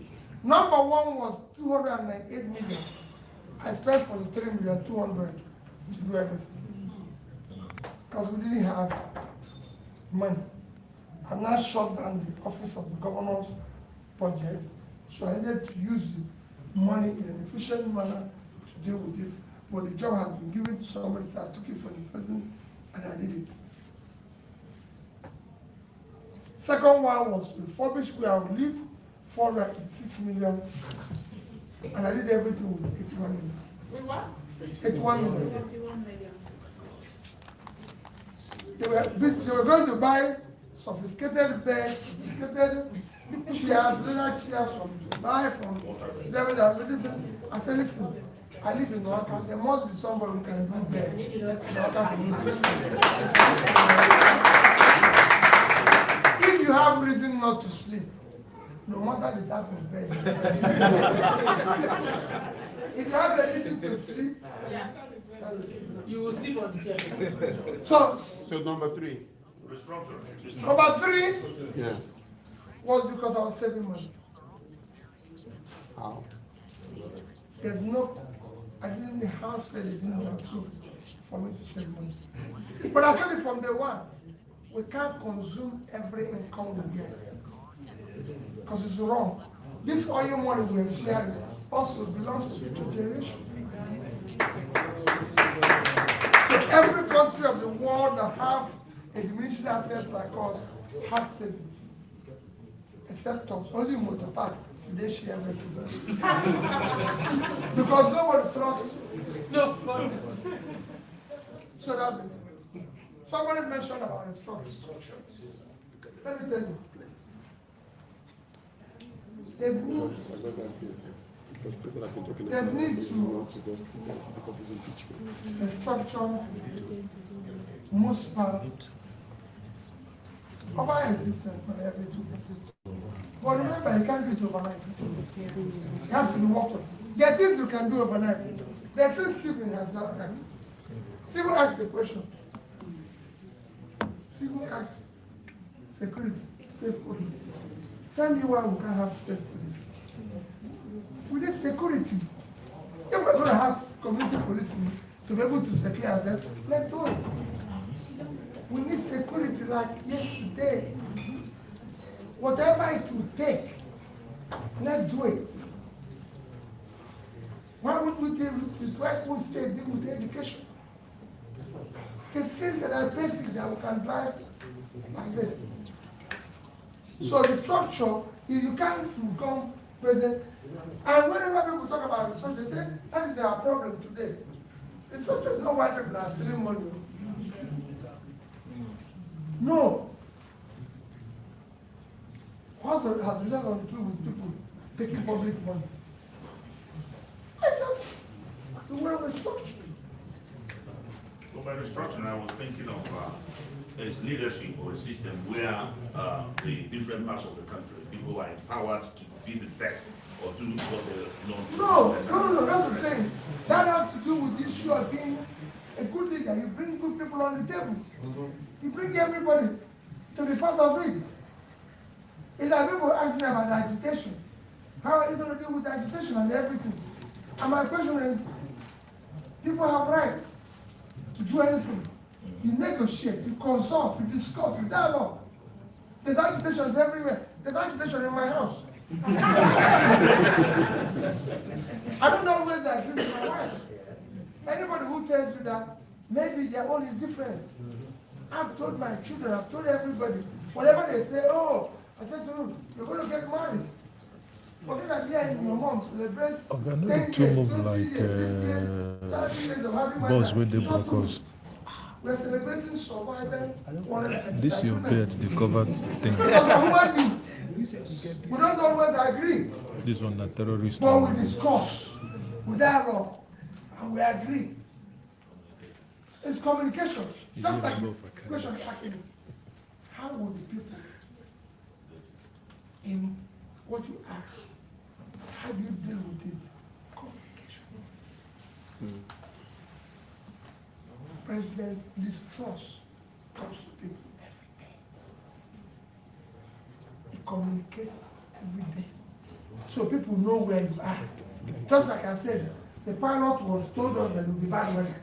Number one was 298 million. I spent 43 million 200 to do everything. Because we didn't have money. I now shut down the office of the governor's budget, so I needed to use the money in an efficient manner to deal with it. But the job has been given to somebody, so I took it from the person and I did it. Second one was to refurbish where I would live, 486 million, and I did everything with 81 million. With what? 81 million. Thirty-one million. They were, they were going to buy sophisticated beds, sophisticated chairs, leather chairs from Dubai, from Zebedee. Listen, I said, listen, I live in Norca, there must be somebody who can do beds. in If you have reason not to sleep, no matter the type of bed. [laughs] If you have a reason to sleep, that's. You will sleep on the chair. So, So number three. number three Yeah. was because I was saving money. How? There's no, I didn't have said it didn't have approve for me to save money. But I said it from day one. We can't consume every income we get. Because it's wrong. This oil money we're sharing also belongs to future generation. So every country of the world that have a diminishing assets like us have savings. Except us, only motor park, they share everything. [laughs] Because nobody trusts. No, So that's it. Somebody mentioned about instruction. Let me tell you. There's need, about need to- instruction, most part, of our existence and everything. But remember, you can't do it overnight. It has to be worked on. There are things you can do overnight. There's still Stephen has asked. Stephen asked the question. Stephen asked, security, state police. Tell me why we can't have state police. We need security. If we're gonna have community policing to be able to secure ourselves, let's do it. We need security like yesterday. Whatever it will take, let's do it. Why would we deal with this? Why would we stay deal with education? The things that are basic that we can drive like this. So the structure is you can't become president. And whenever people talk about the structure, they say that is their problem today. The structure is not why people are stealing money. No. What has it got to do with people taking public money? I just the way we structure. So by the structure, I was thinking of uh, a leadership or a system where uh, the different parts of the country, people are empowered to be the best or do what they know. No, no, no, that's the thing. That has to do with the issue of being a good leader. You bring good people on the table. You bring everybody to be part of it. It's like people asking about the agitation. How are you going to deal with the agitation and everything? And my question is, people have rights to do anything. You negotiate, you consult, you discuss, you dialogue. There's agitations everywhere. There's agitation in my house. [laughs] I don't always agree with my wife. Anybody who tells you that maybe their own is different. I've told my children, I've told everybody, whatever they say, oh, I said to them, you're going to get married. Forget that here in your mom celebrates Oga, no 10 dey too move like years, 30 years, uh, 30 years of having boss my wey life. dey Not true. broadcast. We're celebrating survival. This is your beard the cover thing. We're human beings. We don't always agree, This one the terrorist. but we discuss, we dialogue, and we agree. It's communication. You Just like know the if I can. question asking. How will the people in what you ask, how do you deal with it? Communication. President's distrust comes to people every day. He communicates every day. So people know where you are. Just like I said, the pilot was told us that it would be bad weather.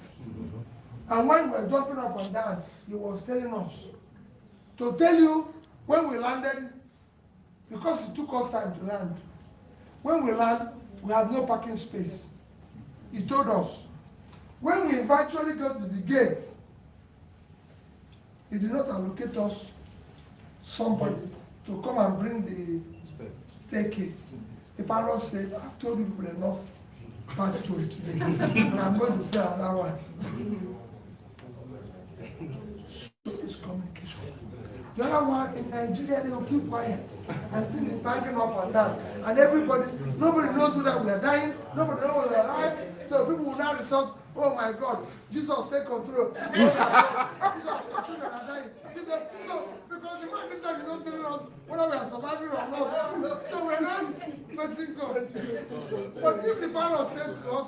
And when we were jumping up and down, he was telling us to tell you when we landed, because it took us time to land. When we land, we have no parking space. He told us. When we eventually got to the gate, he did not allocate us somebody to come and bring the staircase. The pilot said, I've told you people enough bad story today, [laughs] and I'm going to say another one. So it's communication. The other one in Nigeria, they will keep quiet and things is banging up and down. And everybody, nobody knows whether we are dying, nobody knows whether we are alive. So people will now resort, oh my God, Jesus take control. [laughs] Jesus, children are dying. So, because the man is not telling us whether we are surviving or not. So we're not facing God. But if the pilot says to us,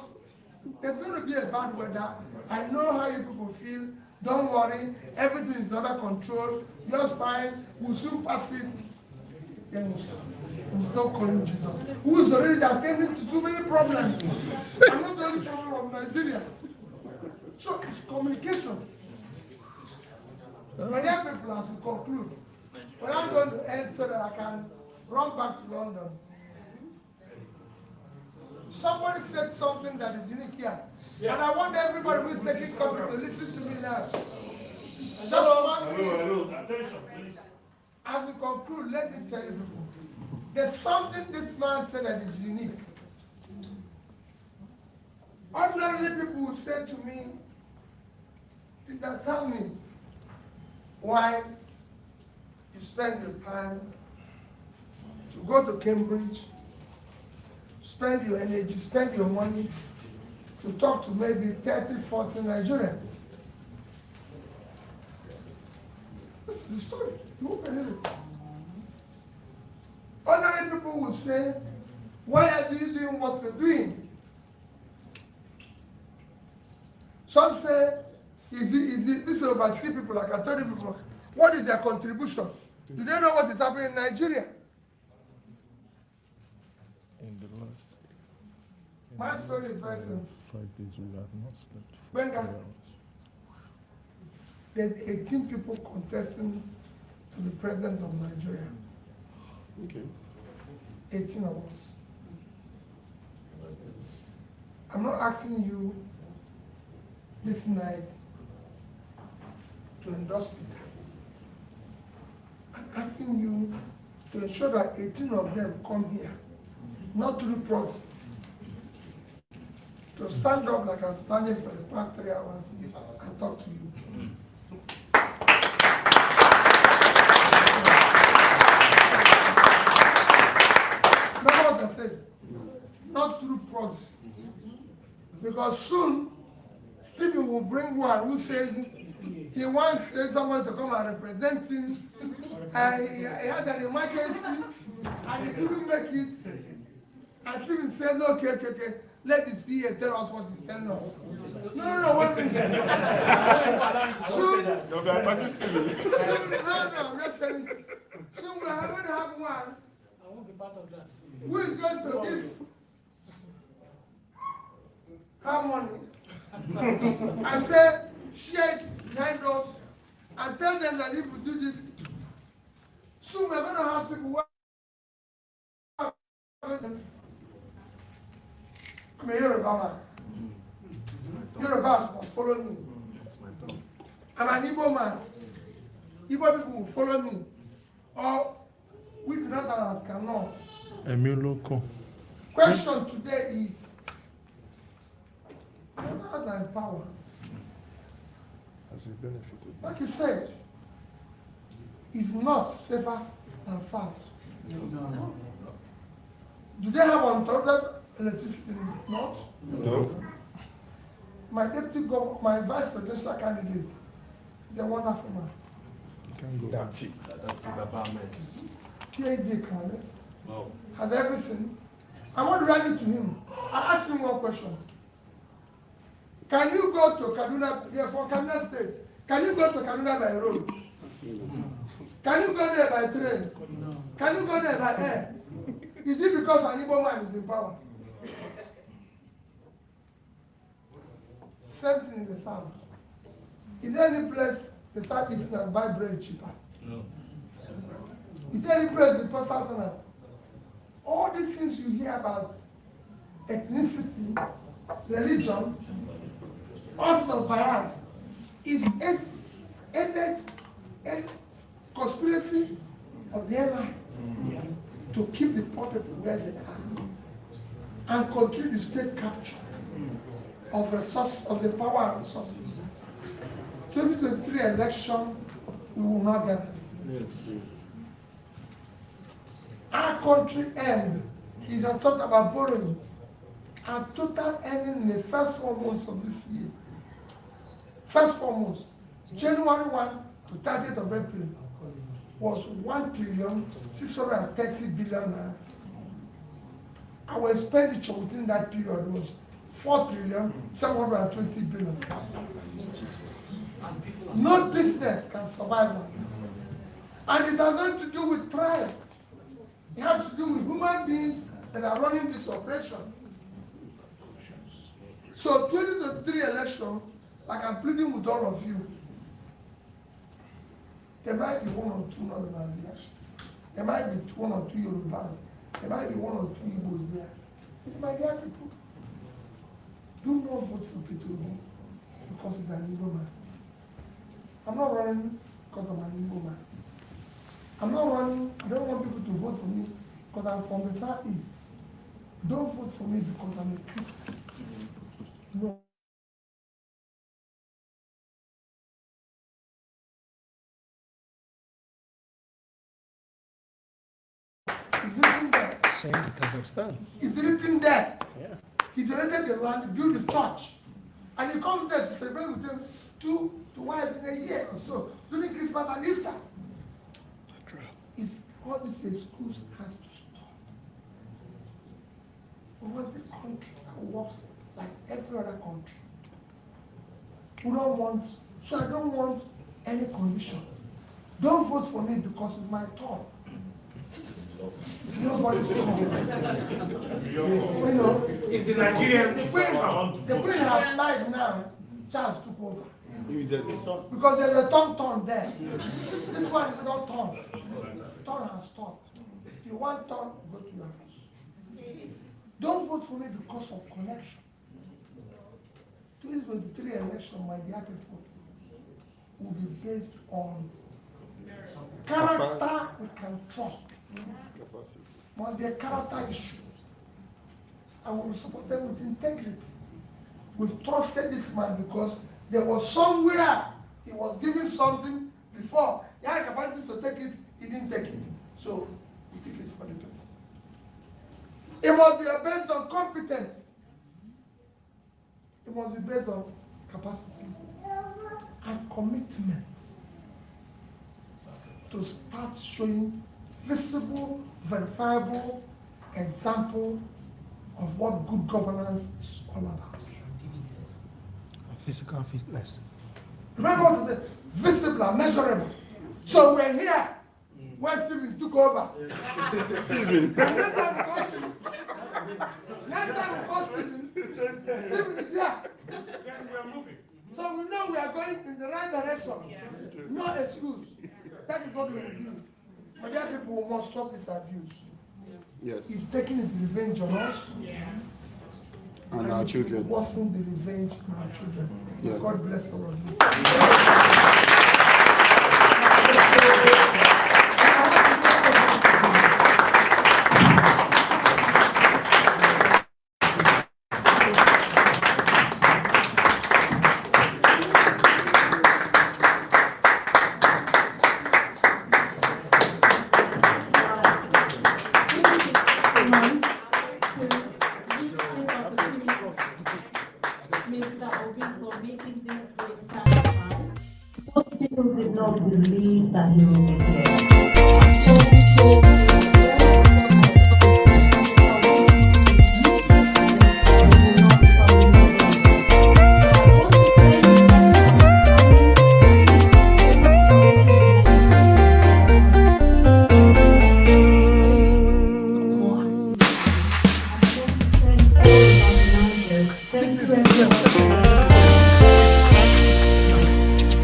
there's going to be a bad weather. I know how you people feel. Don't worry. Everything is under control. You're fine. We'll soon pass it. Then we'll stop. We'll stop calling Jesus. Who is already attending to too many problems. I'm not the only problem of Nigeria. So it's communication. My dear people, as we conclude, but I'm going to end so that I can run back to London. Somebody said something that is unique here. And I want everybody who is taking coffee to listen to me now. Just one minute. Attention, please. As we conclude, let me tell you. There's something this man said that is unique. Ordinarily, people would say to me, Peter, tell me why you spend your time to go to Cambridge, spend your energy, spend your money to talk to maybe 30, 40 Nigerians. This is the story. You won't believe it. Ordinary people will say, why are you doing what you're doing? Some say, is it, is it, this overseas people, like I told you before, what is their contribution? Do they know what is happening in Nigeria? My story is very simple. five days, we have not slept. Hours. There are 18 people contesting to the president of Nigeria. Okay. 18 of us. I'm not asking you this night to endorse Peter. I'm asking you to ensure that 18 of them come here, not through proxy. To stand up like I'm standing for the past three hours and talk to you. Remember what I said? Not through proxy. Because soon, Stephen will bring one who says he wants someone to come and represent him. And he had an emergency and he couldn't make it. And Stephen says, okay, okay, okay, let be and tell us what he's telling us. No, no, no, one minute. soon, no, no, I'm just telling you. Soon we're going to have one I won't be part of that. who is going to give her money and say, share it behind us and tell them that if we do this, soon we're going to have people who are I'm a Yoruba man. Yorubas must follow me. I'm an Igbo man. Igbo people will follow me. Or we do not ask cannot. Ẹ̀mí olókun. Question today is, what are power? Has he benefited? Like you said, is not safer than south. No. Do they have uninterrupted electricity the north? No. My deputy governor, my vice presidential candidate is a wonderful man. Can go. That's it. That's it, Baba Ahmed. PhD candidate, Wow. has everything. And what do I need to him? I asked him one question. Can you go to Kaduna, yeah, for Kaduna State, can you go to Kaduna by road? Can you go there by train? Can you go there by air? Is it because an Igbo man is in power? Same thing in the south. Is there any place the southeasterners buy bread cheaper? No. Is there any place the southerners? All these things you hear about ethnicity, religion, also bias, is a, a, a conspiracy of the airline to keep the poor people where they are and continue the state capture of resource of the power and resources. 2023 election, we will not get. Yes. Our country end is has talked about borrowing. Our total earning in the first four months of this year, first four months, January 1 to 30th of April, was 1 trillion 630 billion naira. Our expenditure within that period was 4 trillion 720 billion. No business can survive on And it has nothing to do with tribe. It has to do with human beings that are running this operation. So 2023 election, like I'm pleading with all of you, there might be one or two Northern there. There might be one or two Yorubas. There might be one or two Igbos there. It's dear people. Do not vote for Peter Obi because he's an Igbo man. I'm not running because I'm an Igbo man. I'm not running, I don't want people to vote for me because I'm from the southeast. Don't vote for me because I'm a Christian. No. Same in Kazakhstan. He's written there. Yeah. He donated the land, built the church. And he comes there to celebrate with them two to once in a year or so, during Christmas and Easter. It's all this excuse has to stop. We want a country that works like every other country. We don't want, so I don't want any condition. Don't vote for me because it's my turn. It's nobody's turn. You know, It's the Nigerian the queen, the queen has died now. Charles took over. Immediately. Because there's a turn turn there. This one is not turn. Turn has stopped. If you want turn, go to your house. Don't vote for me because of connection. 2023 election, my dear people, will be based on character we can trust. Be a character issue. I will support them with integrity. We've trusted this man because there was somewhere he was giving something before. He had capacity to take it, he didn't take it. So we take it for the person. It must be based on competence. It must be based on capacity and commitment to start showing visible, verifiable example of what good governance is all about. Physical fitness. Remember what I said? Visible and measurable. So we're here when Stephen took over. Stephen. Next [laughs] time we call Stephen. Next time we call Stephen, Stephen is here. Then we are moving. So we know we are going in the right direction. No excuse. That is what we will do. But there people who must stop this abuse. Yes. He's taking his revenge on us. Yeah. And our children. Wasn't the revenge on our children. Yeah. God bless all of you.